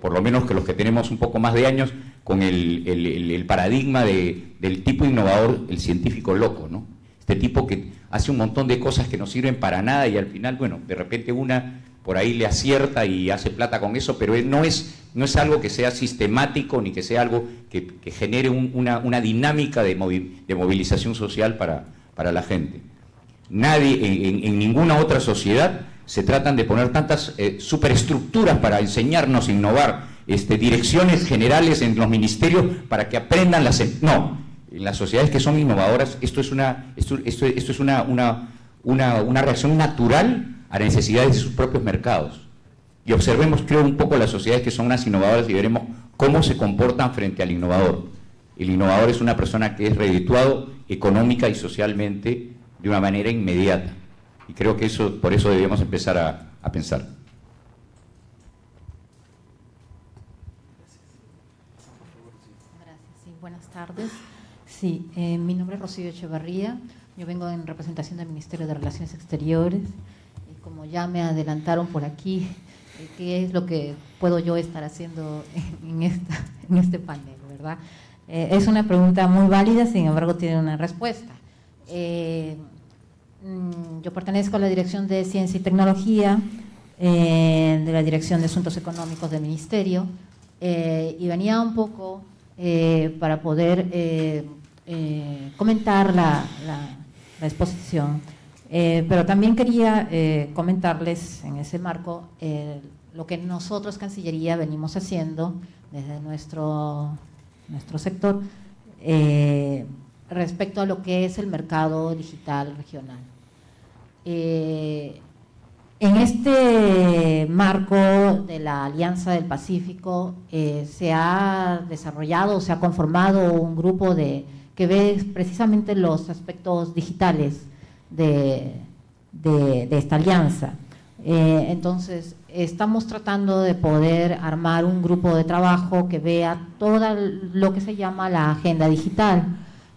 por lo menos que los que tenemos un poco más de años, con el, paradigma del tipo innovador, el científico loco, ¿no? Este tipo que hace un montón de cosas que no sirven para nada y al final, bueno, de repente una por ahí le acierta y hace plata con eso, pero no es, no es algo que sea sistemático ni que sea algo que, genere una, dinámica de, de movilización social para, para la gente. Nadie, en, ninguna otra sociedad se tratan de poner tantas eh, superestructuras para enseñarnos a innovar, este, direcciones generales en los ministerios para que aprendan las... Em-, no, en las sociedades que son innovadoras esto es una, esto, esto, es una, una, una, una reacción natural a las necesidades de sus propios mercados. Y observemos, creo, un poco las sociedades que son más innovadoras y veremos cómo se comportan frente al innovador. El innovador es una persona que es redituado económica y socialmente de una manera inmediata. Y creo que eso, por eso debemos empezar a, pensar. Gracias, sí, buenas tardes. Sí, eh, mi nombre es Rocío Echevarría, yo vengo en representación del Ministerio de Relaciones Exteriores y como ya me adelantaron por aquí, eh, ¿qué es lo que puedo yo estar haciendo en, esta, en este panel, verdad? Eh, es una pregunta muy válida, sin embargo tiene una respuesta. Mm, yo pertenezco a la Dirección de Ciencia y Tecnología, eh, de la Dirección de Asuntos Económicos del Ministerio, eh, y venía un poco eh, para poder comentar la, exposición, pero también quería comentarles en ese marco lo que nosotros, Cancillería, venimos haciendo desde nuestro, nuestro sector respecto a lo que es el mercado digital regional. Eh, en este marco de la Alianza del Pacífico eh, se ha desarrollado, se ha conformado un grupo de, que ve precisamente los aspectos digitales de, esta alianza. Eh, entonces, estamos tratando de poder armar un grupo de trabajo que vea todo lo que se llama la agenda digital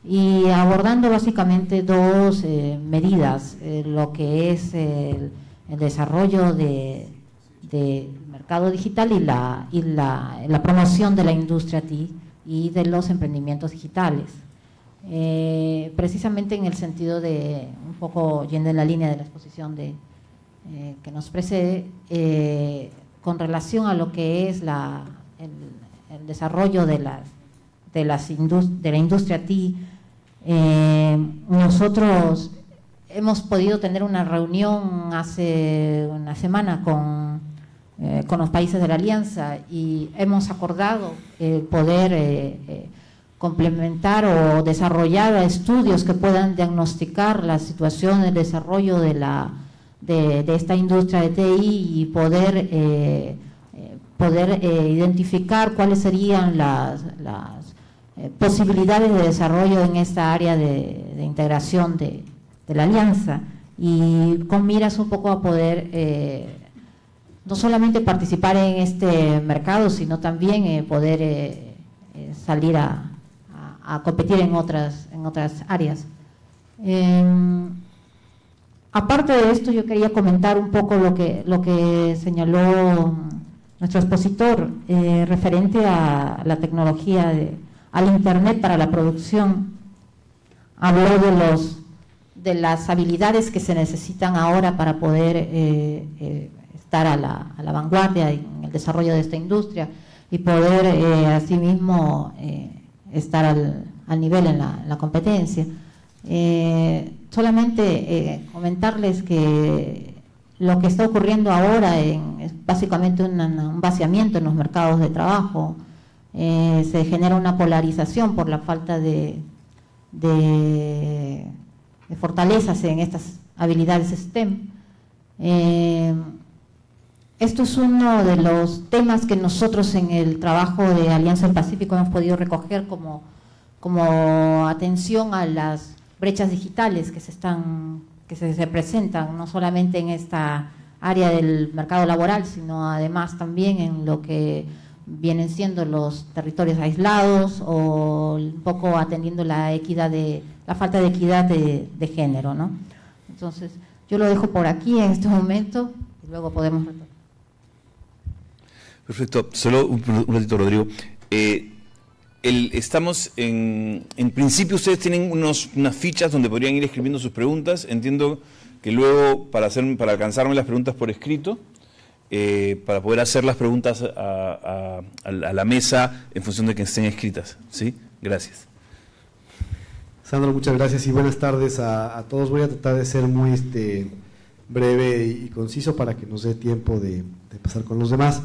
y abordando básicamente dos eh, medidas, eh, lo que es el, desarrollo del mercado digital y, la, y la, promoción de la industria TI y de los emprendimientos digitales. Eh, precisamente en el sentido de, un poco yendo en la línea de la exposición de, que nos precede, con relación a lo que es la, el, desarrollo de, las, de, las de la industria TI, eh, nosotros hemos podido tener una reunión hace una semana con, eh, con los países de la Alianza y hemos acordado poder eh, complementar o desarrollar estudios que puedan diagnosticar la situación, el desarrollo de, la, de, esta industria de TI y poder, poder identificar cuáles serían las, las eh, posibilidades de desarrollo en esta área de, integración de, la alianza y con miras un poco a poder eh, no solamente participar en este mercado, sino también eh, poder salir a, competir en otras, en otras áreas. Aparte de esto, yo quería comentar un poco lo que, señaló nuestro expositor referente a la tecnología de, al Internet para la producción. Habló de, las habilidades que se necesitan ahora para poder eh, eh, estar a la, vanguardia en el desarrollo de esta industria y poder eh, asimismo estar al, nivel en la competencia. Solamente comentarles que lo que está ocurriendo ahora en, es básicamente un vaciamiento en los mercados de trabajo, eh, se genera una polarización por la falta de, fortalezas en estas habilidades STEM. Eh, esto es uno de los temas que nosotros en el trabajo de Alianza del Pacífico hemos podido recoger como atención a las brechas digitales que se están que se presentan no solamente en esta área del mercado laboral, sino además también en lo que vienen siendo los territorios aislados o un poco atendiendo la equidad de la falta de equidad de, género, ¿no? Entonces, yo lo dejo por aquí en este momento y luego podemos Perfecto. Solo un, ratito, Rodrigo. Eh, estamos en, en principio ustedes tienen unos, unas fichas donde podrían ir escribiendo sus preguntas. Entiendo que luego para hacer para alcanzarme las preguntas por escrito eh, para poder hacer las preguntas a, la mesa en función de que estén escritas. ¿sí? Gracias. Sandro, muchas gracias y buenas tardes a, todos. Voy a tratar de ser muy este, breve y, conciso para que nos dé tiempo de, pasar con los demás.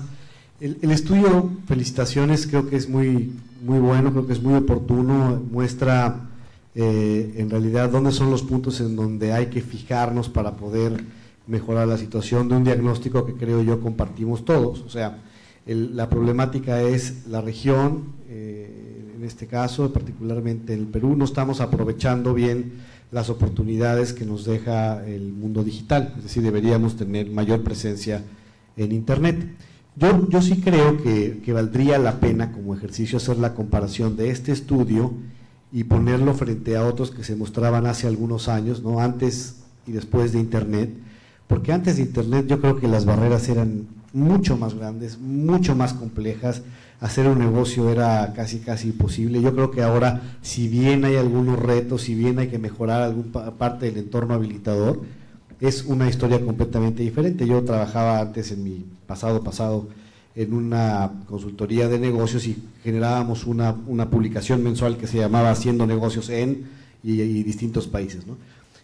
El, estudio, felicitaciones, creo que es muy, muy bueno, creo que es muy oportuno, muestra eh, en realidad dónde son los puntos en donde hay que fijarnos para poder mejorar la situación de un diagnóstico que creo yo compartimos todos. O sea, la problemática es la región, eh, en este caso, particularmente en el Perú, no estamos aprovechando bien las oportunidades que nos deja el mundo digital, es decir, deberíamos tener mayor presencia en Internet. Yo, yo sí creo que, que valdría la pena como ejercicio hacer la comparación de este estudio y ponerlo frente a otros que se mostraban hace algunos años, ¿no? antes y después de Internet, porque antes de Internet yo creo que las barreras eran mucho más grandes, mucho más complejas, hacer un negocio era casi casi imposible. Yo creo que ahora, si bien hay algunos retos, si bien hay que mejorar alguna parte del entorno habilitador, es una historia completamente diferente. Yo trabajaba antes en mi pasado pasado en una consultoría de negocios y generábamos una, una publicación mensual que se llamaba Haciendo negocios en y, distintos países. ¿no?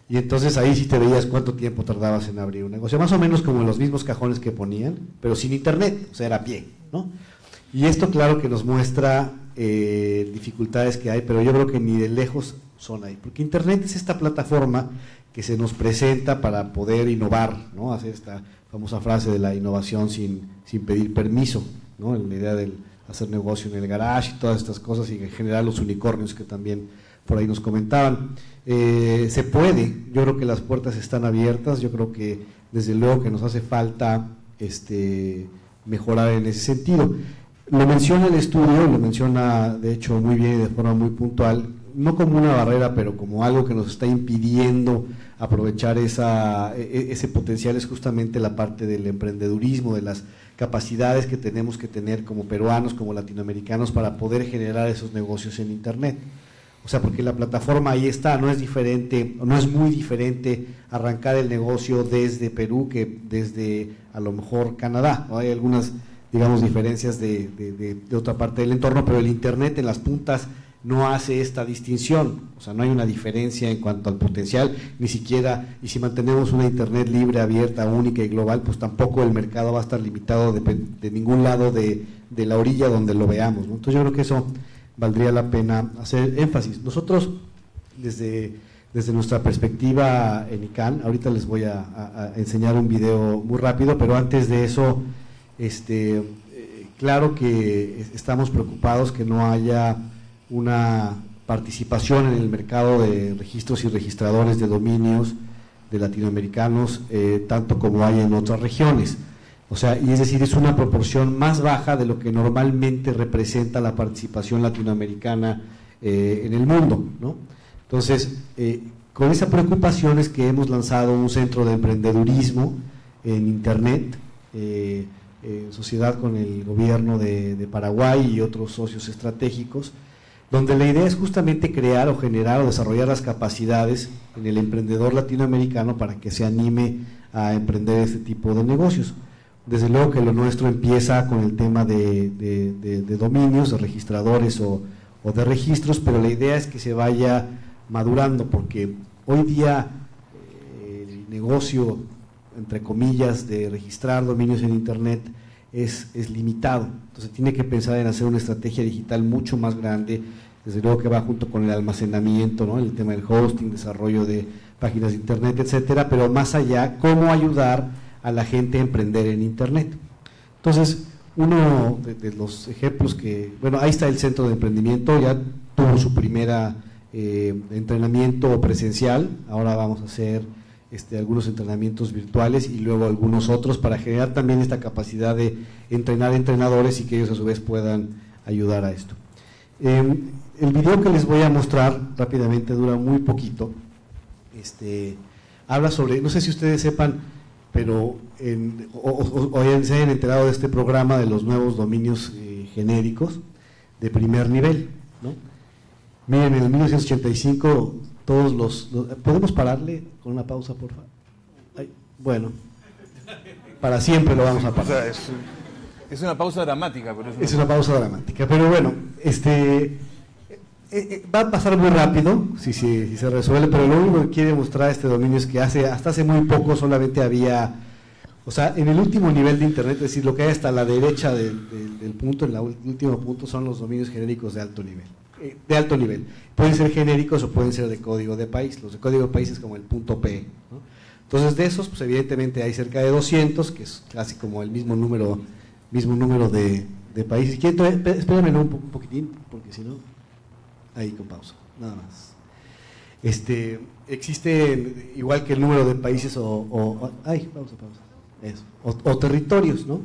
Y entonces ahí sí te veías cuánto tiempo tardabas en abrir un negocio, más o menos como los mismos cajones que ponían, pero sin internet, o sea, era pie, ¿no? Y esto claro que nos muestra eh, dificultades que hay, pero yo creo que ni de lejos son ahí, porque internet es esta plataforma que se nos presenta para poder innovar, ¿no? Hacer esta famosa frase de la innovación sin, sin pedir permiso, ¿no? La idea de hacer negocio en el garage y todas estas cosas y en general los unicornios que también por ahí nos comentaban. Eh, se puede, yo creo que las puertas están abiertas, yo creo que desde luego que nos hace falta este, mejorar en ese sentido. Lo menciona el estudio, lo menciona de hecho muy bien y de forma muy puntual, no como una barrera, pero como algo que nos está impidiendo aprovechar esa, e, e, ese potencial es justamente la parte del emprendedurismo, de las capacidades que tenemos que tener como peruanos, como latinoamericanos para poder generar esos negocios en Internet. O sea, porque la plataforma ahí está, no es diferente, no es muy diferente arrancar el negocio desde Perú que desde a lo mejor Canadá. Hay algunas, digamos, diferencias de, de, otra parte del entorno, pero el Internet en las puntas no hace esta distinción, o sea, no hay una diferencia en cuanto al potencial, ni siquiera, y si mantenemos una Internet libre, abierta, única y global, pues tampoco el mercado va a estar limitado de, ningún lado de, la orilla donde lo veamos. Entonces yo creo que eso valdría la pena hacer énfasis. Nosotros, desde, desde nuestra perspectiva en ICANN, ahorita les voy a, enseñar un video muy rápido, pero antes de eso, este, eh, claro que estamos preocupados que no haya una participación en el mercado de registros y registradores de dominios de latinoamericanos, eh, tanto como hay en otras regiones. O sea, y es decir, es una proporción más baja de lo que normalmente representa la participación latinoamericana eh, en el mundo. ¿no? Entonces, eh, con esa preocupación es que hemos lanzado un centro de emprendedurismo en Internet, en sociedad con el gobierno de Paraguay y otros socios estratégicos, donde la idea es justamente crear o generar o desarrollar las capacidades en el emprendedor latinoamericano para que se anime a emprender este tipo de negocios. Desde luego que lo nuestro empieza con el tema de, dominios, de registradores o, de registros, pero la idea es que se vaya madurando, porque hoy día eh, el negocio, entre comillas, de registrar dominios en Internet es, es limitado. Entonces tiene que pensar en hacer una estrategia digital mucho más grande, desde luego que va junto con el almacenamiento, ¿no? el tema del hosting, desarrollo de páginas de Internet, etcétera, pero más allá, cómo ayudar a la gente a emprender en Internet. Entonces, uno de, los ejemplos que, bueno, ahí está el centro de emprendimiento, ya tuvo su primera eh, entrenamiento presencial, ahora vamos a hacer este, algunos entrenamientos virtuales y luego algunos otros para generar también esta capacidad de entrenar entrenadores y que ellos a su vez puedan ayudar a esto. Em, el video que les voy a mostrar rápidamente dura muy poquito. Este, habla sobre, no sé si ustedes sepan, pero en, o, se hayan enterado de este programa de los nuevos dominios eh, genéricos de primer nivel. ¿no? Miren, en el 1985 todos los, ¿Podemos pararle con una pausa, por favor? bueno, para siempre lo vamos a parar. es, una pausa dramática. Pero es, una... es una pausa dramática, pero bueno, este eh, eh, va a pasar muy rápido si, si, se resuelve, pero lo único que quiere mostrar este dominio es que hace hasta hace muy poco solamente había, o sea, en el último nivel de Internet, es decir, lo que hay hasta la derecha del, punto, en el último punto, son los dominios genéricos de alto nivel. Eh, de alto nivel. Pueden ser genéricos o pueden ser de código de país. Los de código de país es como el punto P. Entonces, de esos, pues evidentemente hay cerca de 200, que es casi como el mismo número, mismo número de, países. Espérenme un, un poquitín, porque si no... ahí con pausa, nada más. Este, existe, igual que el número de países o, ay, pausa, pausa, eso, o, territorios, ¿no?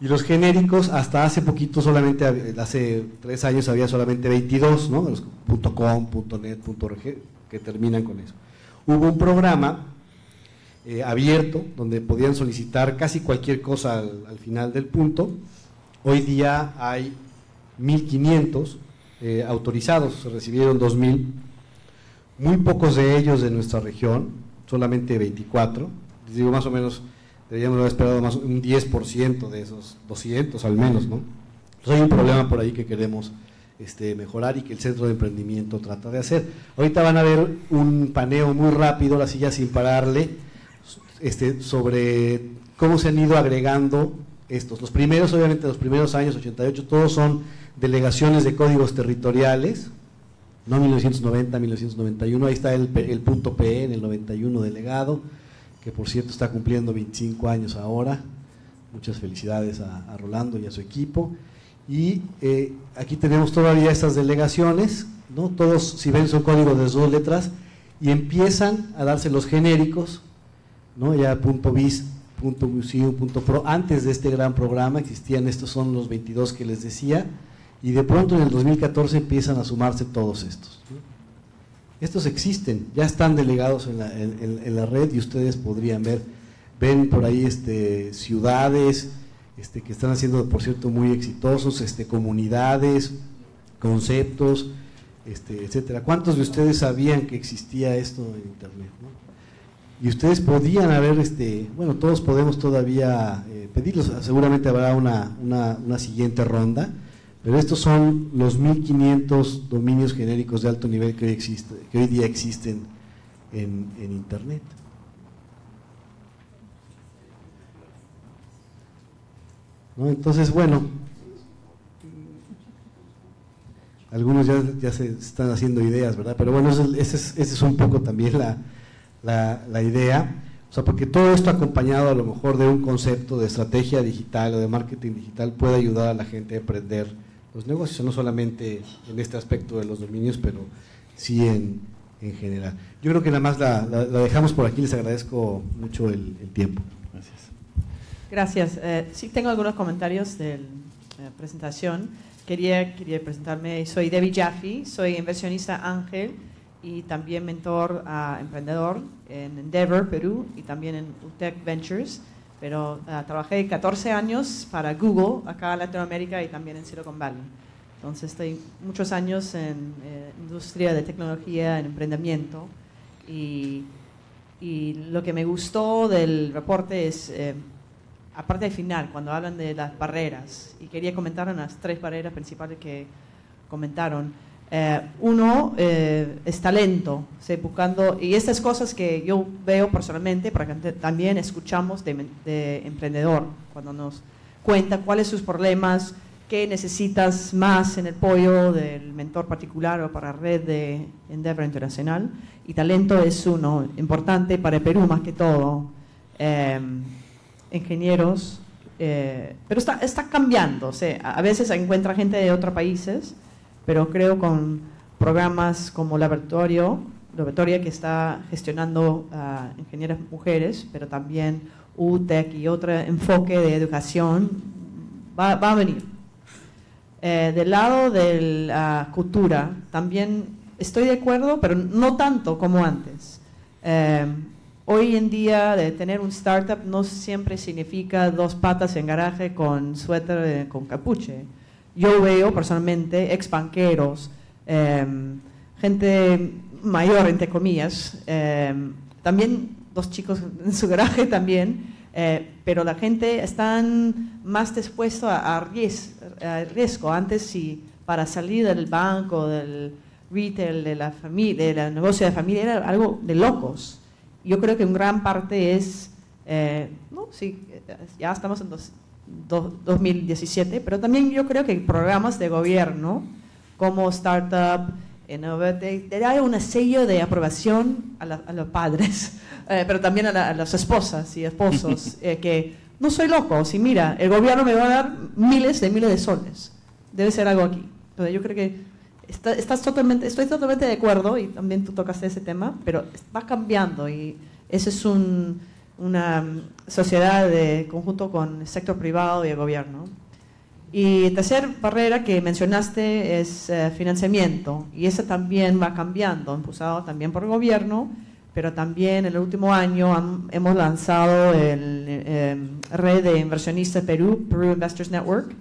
Y los genéricos, hasta hace poquito solamente, hace tres años había solamente 22, ¿no? Los .com, .net, .org, que terminan con eso. Hubo un programa eh, abierto donde podían solicitar casi cualquier cosa al, final del punto. Hoy día hay 1.500 eh, autorizados, se recibieron 2.000, muy pocos de ellos de nuestra región, solamente 24. Les digo, más o menos, deberíamos haber esperado más un 10% de esos 200 al menos, ¿no? Entonces hay un problema por ahí que queremos este, mejorar y que el centro de emprendimiento trata de hacer. Ahorita van a ver un paneo muy rápido, la silla sin pararle, este, sobre cómo se han ido agregando estos. Los primeros, obviamente, los primeros años, 88, todos son delegaciones de códigos territoriales, no 1990, 1991, ahí está el, el punto PE en el 91 delegado, que por cierto está cumpliendo 25 años ahora. Muchas felicidades a, Rolando y a su equipo. Y eh, aquí tenemos todavía estas delegaciones, ¿no? todos, si ven, son códigos de dos letras, y empiezan a darse los genéricos, ¿no? ya punto .bis, punto .museum, punto .pro, antes de este gran programa existían, estos son los 22 que les decía, y de pronto en el 2014 empiezan a sumarse todos estos. Estos existen, ya están delegados en la, en, la, red y ustedes podrían ver, ven por ahí este, ciudades este, que están haciendo, por cierto, muy exitosos, este, comunidades, conceptos, este, etcétera. ¿Cuántos de ustedes sabían que existía esto en Internet? Y ustedes podían haber, este, bueno, todos podemos todavía eh, pedirlos, seguramente habrá una, una, una siguiente ronda pero estos son los 1500 dominios genéricos de alto nivel que hoy, existe, que hoy día existen en, Internet. Entonces, bueno, algunos ya, se están haciendo ideas, ¿verdad? Pero bueno, esa es, es, un poco también la, la, idea. O sea, porque todo esto acompañado a lo mejor de un concepto de estrategia digital o de marketing digital puede ayudar a la gente a aprender los negocios, no solamente en este aspecto de los dominios, pero sí en, en general. Yo creo que nada más la, dejamos por aquí, les agradezco mucho el, tiempo. Gracias. Gracias. Eh, sí tengo algunos comentarios de la presentación. Quería, quería presentarme, soy Debbie Jaffe, soy inversionista ángel y también mentor a emprendedor en Endeavor, Perú, y también en UTEC Ventures pero uh, trabajé 14 años para Google acá en Latinoamérica y también en Silicon Valley. Entonces estoy muchos años en eh, industria de tecnología, en emprendimiento y, y, lo que me gustó del reporte es, eh, aparte del final, cuando hablan de las barreras, y quería comentar las tres barreras principales que comentaron. Eh, uno eh, es talento, buscando, y estas cosas que yo veo personalmente, porque también escuchamos de, emprendedor, cuando nos cuenta cuáles sus problemas, qué necesitas más en el pollo del mentor particular o para red de Endeavor Internacional. Y talento es uno importante para Perú más que todo. Eh, ingenieros, pero está, está cambiando. Sea, a veces encuentra gente de otros países pero creo con programas como Laboratorio, Laboratoria que está gestionando a ingenieras mujeres, pero también UTEC y otro enfoque de educación, va, a venir. Eh, del lado de la cultura, también estoy de acuerdo, pero no tanto como antes. Eh, hoy en día, de tener un startup no siempre significa dos patas en garaje con suéter eh, con capuche yo veo personalmente ex banqueros, em, gente mayor, entre comillas, em, también dos chicos en su garaje también, eh, pero la gente está más dispuesto a, riesgo. Antes, si para salir del banco, del retail, de la familia, del negocio de familia, era algo de locos. Yo creo que en gran parte es, eh, no, sí, ya estamos en dos, 2017, pero también yo creo que programas de gobierno como Startup, Innovate, hay un sello de aprobación a, los padres, eh, pero también a, las esposas y esposos, eh, que no soy loco, si mira, el gobierno me va a dar miles de miles de soles, debe ser algo aquí. Entonces yo creo que estás totalmente, estoy totalmente de acuerdo y también tú tocaste ese tema, pero va cambiando y eso es una sociedad de conjunto con el sector privado y el gobierno. Y tercera barrera que mencionaste es eh, financiamiento y ese también va cambiando, impulsado también por el gobierno, pero también en el último año hemos lanzado el eh, red de inversionistas Perú, Perú Investors Network,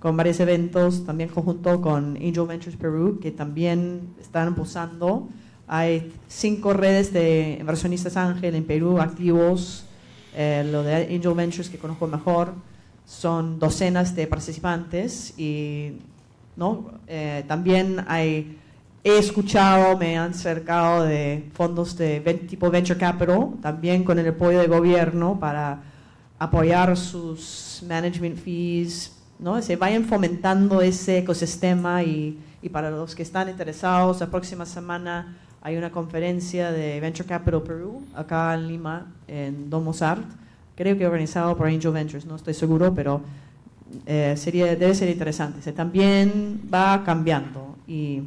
con varios eventos, también conjunto con Angel Ventures Perú, que también están impulsando. Hay cinco redes de inversionistas ángel en Perú activos, eh, lo de Angel Ventures que conozco mejor, son docenas de participantes y ¿no? Eh, también hay, he escuchado, me han acercado de fondos de tipo Venture Capital, también con el apoyo del gobierno para apoyar sus management fees, ¿no? se vayan fomentando ese ecosistema y, y para los que están interesados, la próxima semana hay una conferencia de Venture Capital Perú, acá en Lima, en Domos Art, creo que organizado por Angel Ventures, no estoy seguro, pero eh, sería, debe ser interesante. Se también va cambiando. Y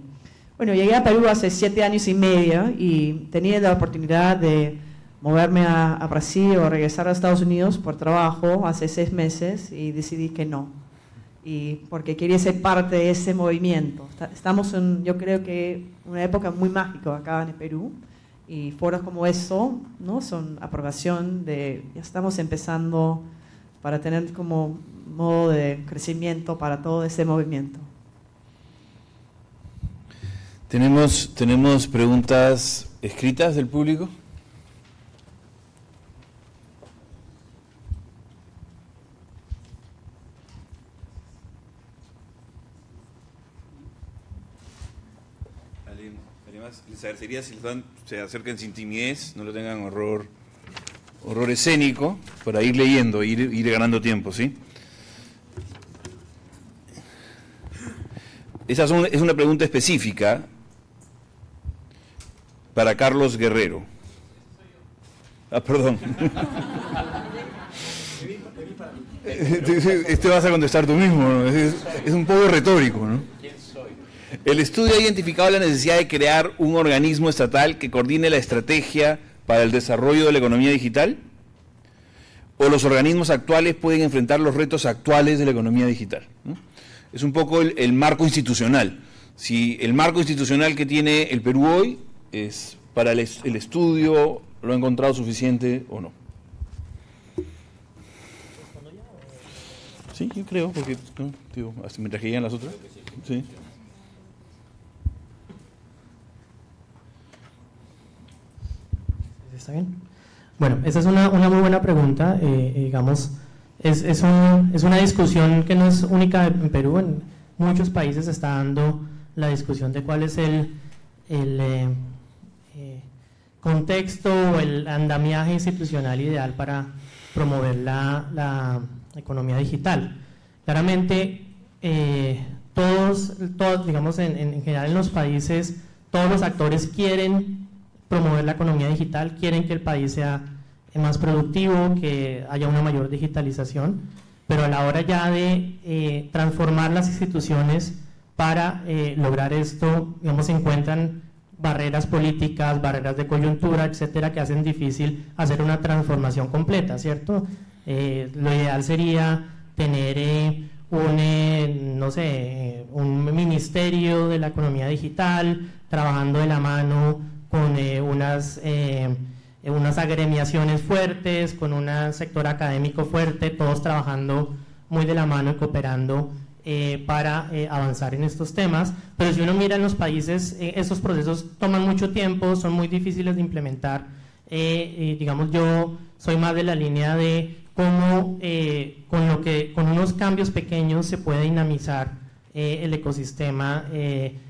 bueno, llegué a Perú hace siete años y medio y tenía la oportunidad de moverme a, Brasil o regresar a Estados Unidos por trabajo hace seis meses y decidí que no. Y porque quería ser parte de ese movimiento. Estamos en, yo creo que, una época muy mágica acá en Perú y foros como eso ¿no? son aprobación de, ya estamos empezando para tener como modo de crecimiento para todo ese movimiento. ¿Tenemos, tenemos preguntas escritas del público? les agradecería si se acerquen sin timidez, no lo tengan horror, horror escénico, para ir leyendo, ir, ir ganando tiempo, ¿sí? Esa es una pregunta específica para Carlos Guerrero. Ah, perdón. Este vas a contestar tú mismo, es, es un poco retórico, ¿no? El estudio ha identificado la necesidad de crear un organismo estatal que coordine la estrategia para el desarrollo de la economía digital. ¿O los organismos actuales pueden enfrentar los retos actuales de la economía digital? Es un poco el, marco institucional. Si el marco institucional que tiene el Perú hoy es para el, estudio, lo ha encontrado suficiente o no. Sí, yo creo, porque mientras que llegan las otras. Sí. ¿Está bien? Bueno, esa es una, una muy buena pregunta. Eh, eh, digamos, es, es, es, una discusión que no es única en Perú, en muchos países se está dando la discusión de cuál es el, el eh, contexto o el andamiaje institucional ideal para promover la, la economía digital. Claramente, todos, todos, digamos, en, en general en los países, todos los actores quieren promover la economía digital, quieren que el país sea más productivo, que haya una mayor digitalización, pero a la hora ya de eh, transformar las instituciones para eh, lograr esto, digamos, se encuentran barreras políticas, barreras de coyuntura, etcétera, que hacen difícil hacer una transformación completa, ¿cierto? Eh, lo ideal sería tener un, no sé, un ministerio de la economía digital, trabajando de la mano con eh, unas, eh, unas agremiaciones fuertes, con un sector académico fuerte, todos trabajando muy de la mano y cooperando eh, para avanzar en estos temas. Pero si uno mira en los países, esos procesos toman mucho tiempo, son muy difíciles de implementar. digamos, yo soy más de la línea de cómo con, lo que, con unos cambios pequeños se puede dinamizar el ecosistema,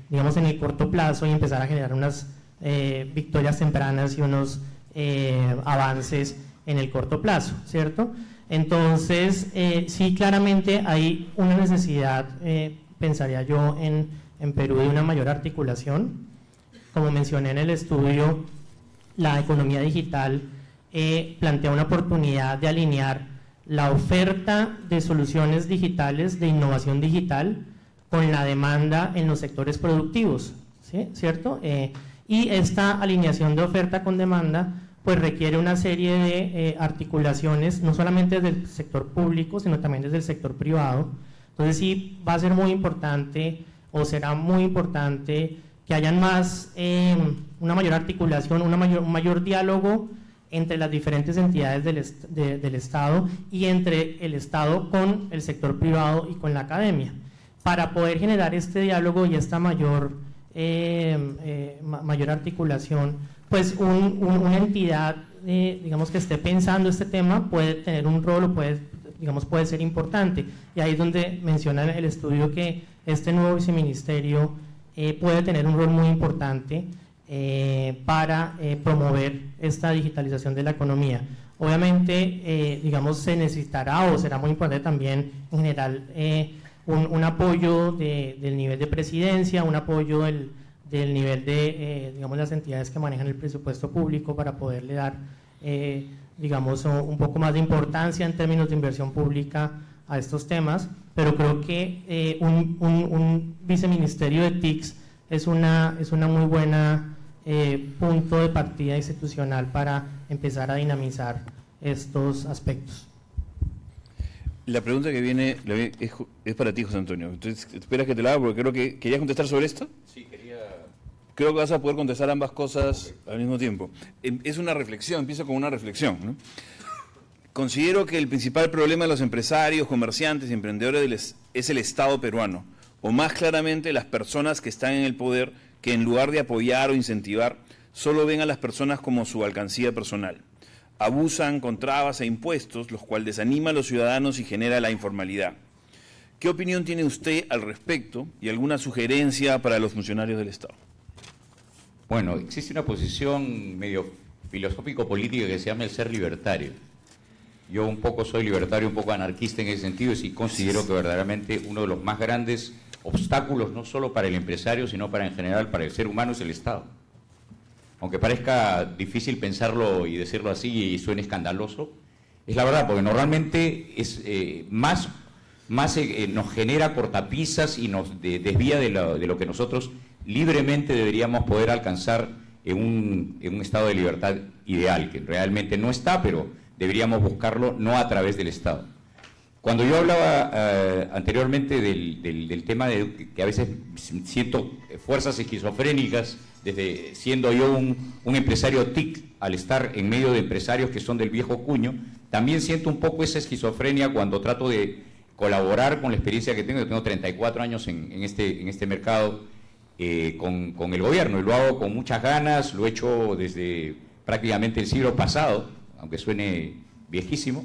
digamos, en el corto plazo y empezar a generar unas eh, victorias tempranas y unos eh, avances en el corto plazo, ¿cierto? Entonces, eh, sí, claramente hay una necesidad, pensaría yo, en, en Perú de una mayor articulación. Como mencioné en el estudio, la economía digital plantea una oportunidad de alinear la oferta de soluciones digitales, de innovación digital, con la demanda en los sectores productivos, ¿sí? ¿cierto? Y esta alineación de oferta con demanda pues requiere una serie de eh, articulaciones, no solamente desde el sector público, sino también desde el sector privado. Entonces sí va a ser muy importante o será muy importante que hayan más, eh, una mayor articulación, una mayor, un mayor diálogo entre las diferentes entidades del, del Estado y entre el Estado con el sector privado y con la academia, para poder generar este diálogo y esta mayor, eh, mayor articulación pues una entidad, eh, digamos, que esté pensando este tema puede tener un rol o puede, digamos, puede ser importante. Y ahí es donde menciona el estudio que este nuevo viceministerio eh, puede tener un rol muy importante eh, para promover esta digitalización de la economía. Obviamente, digamos, se necesitará o será muy importante también en general un, apoyo del nivel de presidencia, un apoyo del nivel de, eh, digamos, las entidades que manejan el presupuesto público para poderle dar, eh, digamos, un poco más de importancia en términos de inversión pública a estos temas, pero creo que eh, un, viceministerio de TICS es una, es una muy buena punto de partida institucional para empezar a dinamizar estos aspectos. La pregunta que viene es, para ti, José Antonio. Entonces, ¿esperas que te la haga? Porque creo que querías contestar sobre esto. Sí, quería creo que vas a poder contestar ambas cosas al mismo tiempo. Em, es una reflexión, empiezo con una reflexión. Considero que el principal problema de los empresarios, comerciantes y emprendedores es el Estado peruano, o más claramente las personas que están en el poder, que en lugar de apoyar o incentivar, solo ven a las personas como su alcancía personal. Abusan con trabas e impuestos, los cuales desanima a los ciudadanos y genera la informalidad. ¿Qué opinión tiene usted al respecto y alguna sugerencia para los funcionarios del Estado? Bueno, existe una posición medio filosófico-política que se llama el ser libertario. Yo un poco soy libertario, un poco anarquista en ese sentido y considero que verdaderamente uno de los más grandes obstáculos, no solo para el empresario, sino para en general, para el ser humano, es el Estado. Aunque parezca difícil pensarlo y decirlo así y suene escandaloso, es la verdad, porque normalmente es eh, más, más eh, nos genera cortapisas y nos desvía de lo que nosotros libremente deberíamos poder alcanzar en un, en un, estado de libertad ideal, que realmente no está, pero deberíamos buscarlo no a través del Estado. Cuando yo hablaba eh, anteriormente del, del, tema de que a veces siento fuerzas esquizofrénicas, desde siendo yo un, empresario TIC, al estar en medio de empresarios que son del viejo cuño, también siento un poco esa esquizofrenia cuando trato de colaborar con la experiencia que tengo. Yo tengo 34 años en, en este, en este mercado eh, con, el gobierno y lo hago con muchas ganas, lo he hecho desde prácticamente el siglo pasado, aunque suene viejísimo,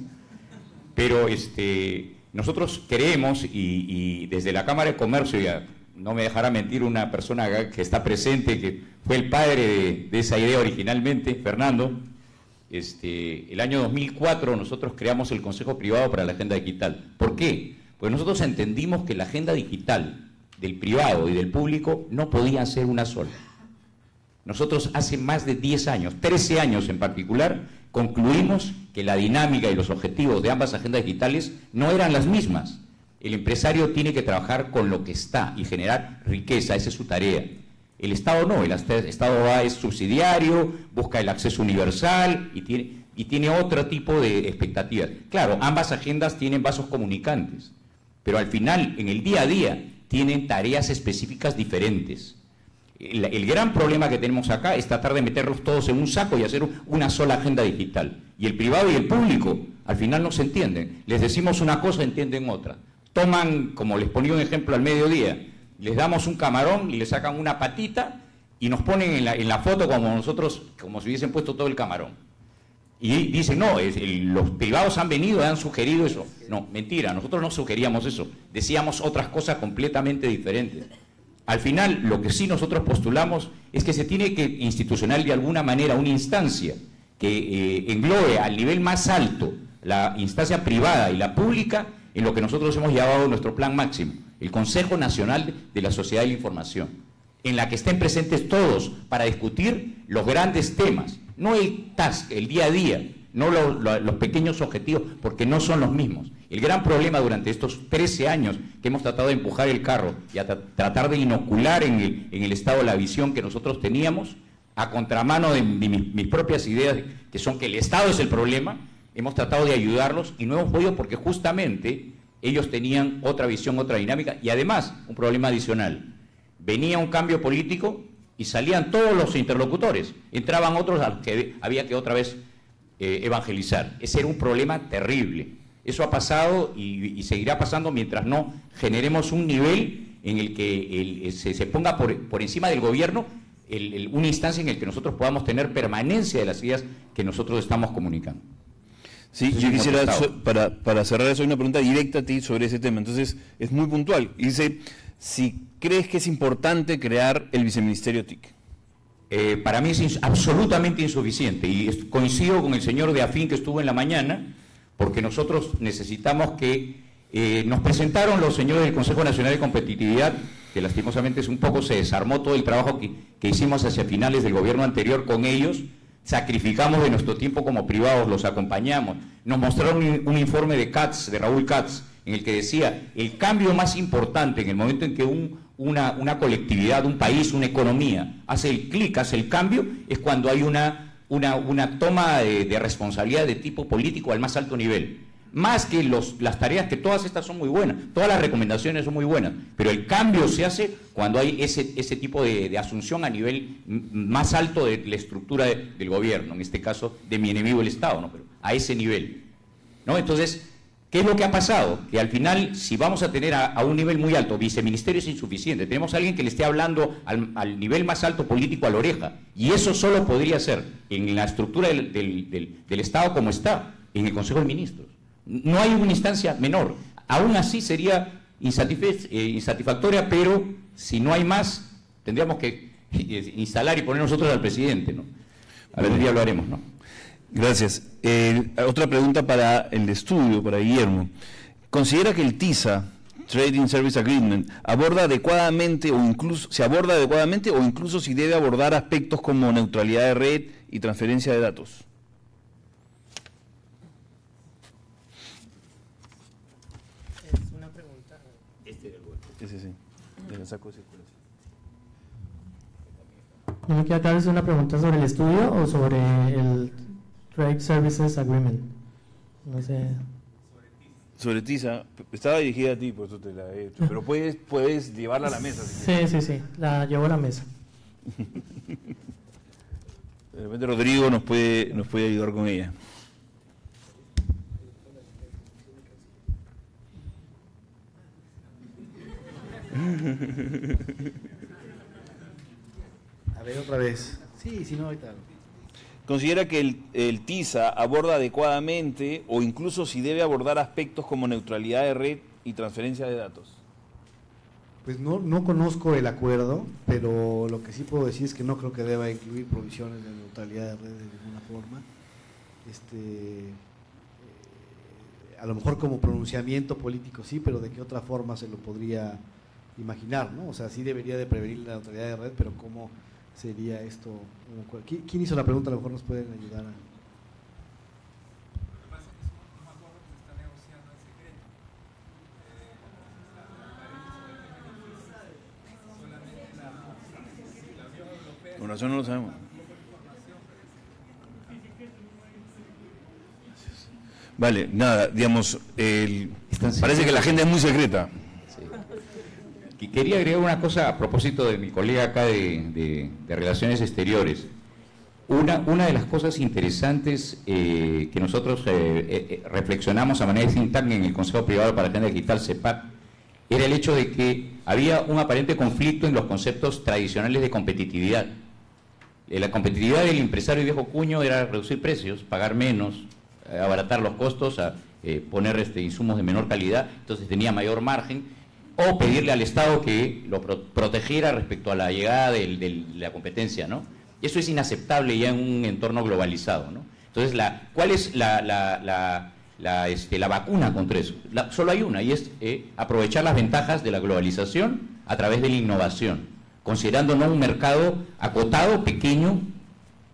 pero este, nosotros queremos y, desde la Cámara de Comercio, ya no me dejará mentir una persona que está presente, que fue el padre de, esa idea originalmente, Fernando, este, el año 2004 nosotros creamos el Consejo Privado para la Agenda Digital. ¿Por qué? Pues nosotros entendimos que la agenda digital del privado y del público no podían ser una sola. Nosotros hace más de 10 años, 13 años en particular, concluimos que la dinámica y los objetivos de ambas agendas digitales no eran las mismas. El empresario tiene que trabajar con lo que está y generar riqueza, esa es su tarea. El Estado no, el Estado va, es subsidiario, busca el acceso universal y tiene, y tiene otro tipo de expectativas. Claro, ambas agendas tienen vasos comunicantes, pero al final, en el día a día, tienen tareas específicas diferentes. El, gran problema que tenemos acá es tratar de meterlos todos en un saco y hacer una sola agenda digital. Y el privado y el público al final no se entienden. Les decimos una cosa, entienden otra. Toman, como les ponía un ejemplo al mediodía, les damos un camarón y le sacan una patita y nos ponen en la, en la foto como nosotros, como si hubiesen puesto todo el camarón. Y dicen, no, los privados han venido han sugerido eso. No, mentira, nosotros no sugeríamos eso. Decíamos otras cosas completamente diferentes. Al final, lo que sí nosotros postulamos es que se tiene que institucional de alguna manera una instancia que eh, englobe al nivel más alto la instancia privada y la pública en lo que nosotros hemos llamado nuestro plan máximo, el Consejo Nacional de la Sociedad de la Información, en la que estén presentes todos para discutir los grandes temas no el task, el día a día, no los pequeños objetivos, porque no son los mismos. El gran problema durante estos 13 años que hemos tratado de empujar el carro y a tratar de inocular en el, Estado la visión que nosotros teníamos, a contramano de, mis, propias ideas, que son que el Estado es el problema, hemos tratado de ayudarlos y no hemos podido porque justamente ellos tenían otra visión, otra dinámica y además un problema adicional. Venía un cambio político y salían todos los interlocutores, entraban otros que había que otra vez eh, evangelizar. Ese era un problema terrible. Eso ha pasado y, seguirá pasando mientras no generemos un nivel en el que se, ponga por, encima del gobierno una instancia en la que nosotros podamos tener permanencia de las ideas que nosotros estamos comunicando. Sí, yo quisiera, para, para cerrar eso, una pregunta directa a ti sobre ese tema. Entonces, es muy puntual. Dice, si crees que es importante crear el viceministerio TIC. Eh, para mí es absolutamente insuficiente y coincido con el señor de Afín que estuvo en la mañana, porque nosotros necesitamos que eh, nos presentaron los señores del Consejo Nacional de Competitividad, que lastimosamente es un poco se desarmó todo el trabajo que, hicimos hacia finales del gobierno anterior con ellos, sacrificamos de nuestro tiempo como privados, los acompañamos, nos mostraron un, informe de Katz, de Raúl Katz, en el que decía, el cambio más importante en el momento en que un, una, colectividad, un país, una economía, hace el clic, hace el cambio, es cuando hay una, una, toma de, responsabilidad de tipo político al más alto nivel. Más que los, las tareas, que todas estas son muy buenas, todas las recomendaciones son muy buenas, pero el cambio se hace cuando hay ese, ese tipo de, asunción a nivel más alto de la estructura del gobierno, en este caso de mi enemigo el Estado, ¿no? pero a ese nivel. ¿no? Entonces, ¿Qué es lo que ha pasado? Que al final, si vamos a tener a, un nivel muy alto, viceministerio es insuficiente, tenemos a alguien que le esté hablando al, nivel más alto político a la oreja, y eso solo podría ser en la estructura del, Estado como está, en el Consejo de Ministros. No hay una instancia menor. Aún así sería eh, insatisfactoria, pero si no hay más, tendríamos que eh, instalar y poner nosotros al presidente. ¿no? A ver, día lo haremos, ¿no? Gracias. Eh, otra pregunta para el estudio, para Guillermo. ¿Considera que el TISA, Trading Service Agreement, aborda adecuadamente o incluso se aborda adecuadamente o incluso si debe abordar aspectos como neutralidad de red y transferencia de datos? Es una pregunta. Este Ese sí. Le saco ese ¿No me queda claro si es una pregunta sobre el estudio o sobre el Trade Services Agreement. No sé. Sobre TISA, estaba dirigida a ti, por eso te la he hecho, pero puedes, puedes llevarla a la mesa. sí, sí, sí, la llevo a la mesa. De repente Rodrigo nos puede, nos puede ayudar con ella. A ver, otra vez. Sí, si no, ahorita. ¿Considera que el, TISA aborda adecuadamente o incluso si debe abordar aspectos como neutralidad de red y transferencia de datos? Pues no, no conozco el acuerdo, pero lo que sí puedo decir es que no creo que deba incluir provisiones de neutralidad de red de ninguna forma. Este, eh, a lo mejor como pronunciamiento político sí, pero de qué otra forma se lo podría imaginar, ¿no? O sea, sí debería de prevenir la neutralidad de red, pero cómo sería esto? ¿Quién hizo la pregunta? A lo mejor nos pueden ayudar a... Con razón no lo sabemos. Vale, nada, digamos, el, parece que la agenda es muy secreta. Quería agregar una cosa a propósito de mi colega acá de, Relaciones Exteriores. Una, una, de las cosas interesantes eh, que nosotros eh, eh, reflexionamos a manera de think en el Consejo Privado para la Agenda Digital, CEPAC, era el hecho de que había un aparente conflicto en los conceptos tradicionales de competitividad. La competitividad del empresario viejo cuño era reducir precios, pagar menos, abaratar los costos, a, poner este, insumos de menor calidad, entonces tenía mayor margen o pedirle al Estado que lo protegiera respecto a la llegada de la competencia, ¿no? Eso es inaceptable ya en un entorno globalizado, ¿no? Entonces, ¿cuál es la, la, este, vacuna contra eso? solo hay una, y es eh, aprovechar las ventajas de la globalización a través de la innovación, considerando no un mercado acotado, pequeño,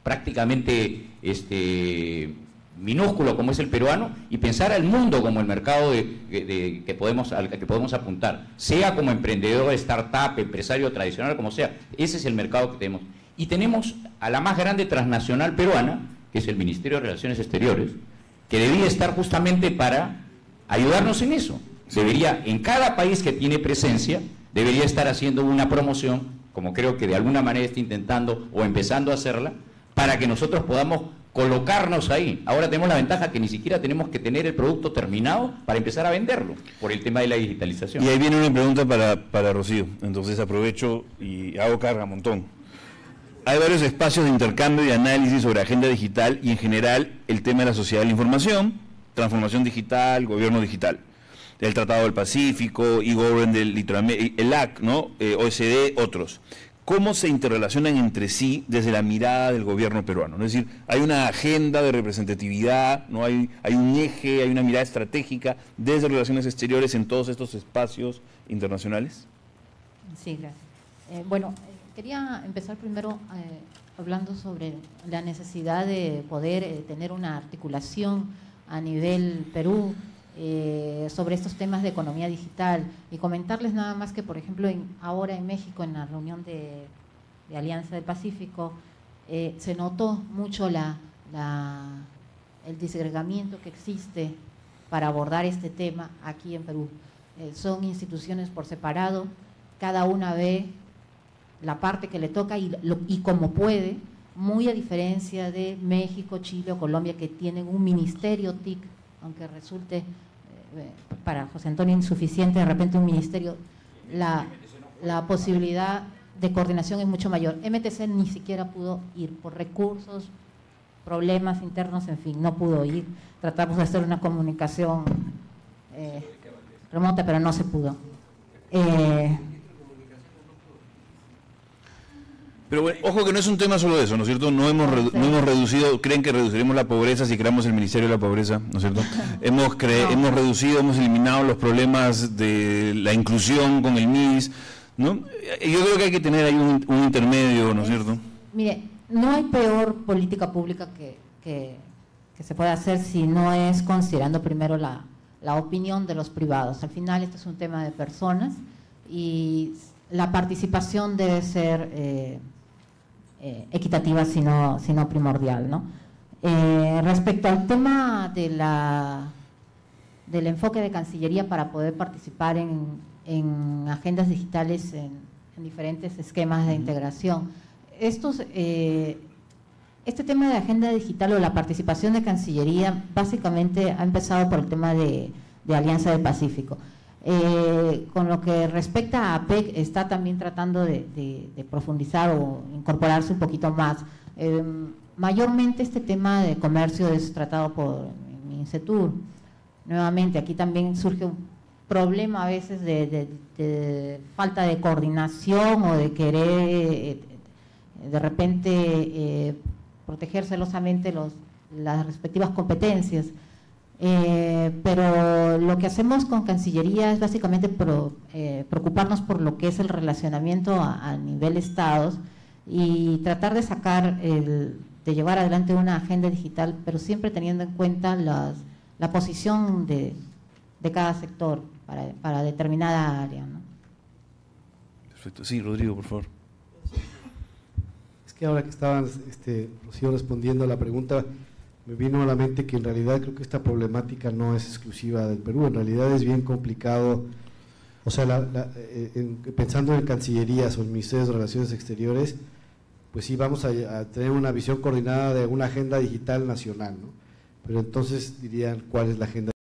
prácticamente este, minúsculo como es el peruano y pensar al mundo como el mercado que, podemos, al que podemos apuntar, sea como emprendedor, startup, empresario tradicional, como sea. Ese es el mercado que tenemos. Y tenemos a la más grande transnacional peruana, que es el Ministerio de Relaciones Exteriores, que debía estar justamente para ayudarnos en eso. Debería, en cada país que tiene presencia, debería estar haciendo una promoción, como creo que de alguna manera está intentando o empezando a hacerla, para que nosotros podamos colocarnos ahí. Ahora tenemos la ventaja que ni siquiera tenemos que tener el producto terminado para empezar a venderlo, por el tema de la digitalización. Y ahí viene una pregunta para, para Rocío, entonces aprovecho y hago carga montón. Hay varios espacios de intercambio y análisis sobre agenda digital y en general el tema de la sociedad de la información, transformación digital, gobierno digital. El Tratado del Pacífico, e-Govern del el AC, ¿no? Eh, OSD, otros cómo se interrelacionan entre sí desde la mirada del gobierno peruano. Es decir, hay una agenda de representatividad, ¿no? hay, hay un eje, hay una mirada estratégica desde relaciones exteriores en todos estos espacios internacionales. Sí, gracias. Eh, bueno, quería empezar primero eh, hablando sobre la necesidad de poder eh, tener una articulación a nivel Perú eh, sobre estos temas de economía digital y comentarles nada más que, por ejemplo, ahora en México, en la reunión de, Alianza del Pacífico, eh, se notó mucho la, el disgregamiento que existe para abordar este tema aquí en Perú. Eh, son instituciones por separado, cada una ve la parte que le toca y, y como puede, muy a diferencia de México, Chile o Colombia que tienen un ministerio TIC, aunque resulte para José Antonio insuficiente, de repente un ministerio, la, la posibilidad de coordinación es mucho mayor. MTC ni siquiera pudo ir por recursos, problemas internos, en fin, no pudo ir. Tratamos de hacer una comunicación eh, remota, pero no se pudo. Eh, Pero ojo que no es un tema solo de eso, ¿no es cierto? No hemos, no hemos reducido, creen que reduciremos la pobreza si creamos el Ministerio de la Pobreza, ¿no es cierto? hemos, hemos reducido, hemos eliminado los problemas de la inclusión con el MIS, ¿no? Yo creo que hay que tener ahí un, intermedio, ¿no es cierto? Mire, no hay peor política pública que, que, se pueda hacer si no es considerando primero la, la opinión de los privados. Al final esto es un tema de personas y la participación debe ser... Eh, eh, equitativa, sino, sino primordial. ¿no? Eh, respecto al tema de la, del enfoque de Cancillería para poder participar en, en agendas digitales en, diferentes esquemas de integración, estos, eh, este tema de agenda digital o la participación de Cancillería básicamente ha empezado por el tema de, de Alianza del Pacífico. Eh, con lo que respecta a APEC, está también tratando de, profundizar o incorporarse un poquito más. Eh, mayormente este tema de comercio es tratado por MINCETUR. Nuevamente, aquí también surge un problema a veces de, falta de coordinación o de querer eh, de repente proteger celosamente los, las respectivas competencias. Eh, pero lo que hacemos con Cancillería es básicamente eh, preocuparnos por lo que es el relacionamiento a, nivel estados y tratar de sacar, el, de llevar adelante una agenda digital, pero siempre teniendo en cuenta las, la posición de, de cada sector para, para determinada área. ¿no? Perfecto. Sí, Rodrigo, por favor. Es que ahora que estaban este, respondiendo a la pregunta, me vino a la mente que en realidad creo que esta problemática no es exclusiva del Perú, en realidad es bien complicado, o sea, eh, pensando en Cancillerías o en Ministerio de Relaciones Exteriores, pues sí vamos a, tener una visión coordinada de una agenda digital nacional, ¿no? Pero entonces dirían cuál es la agenda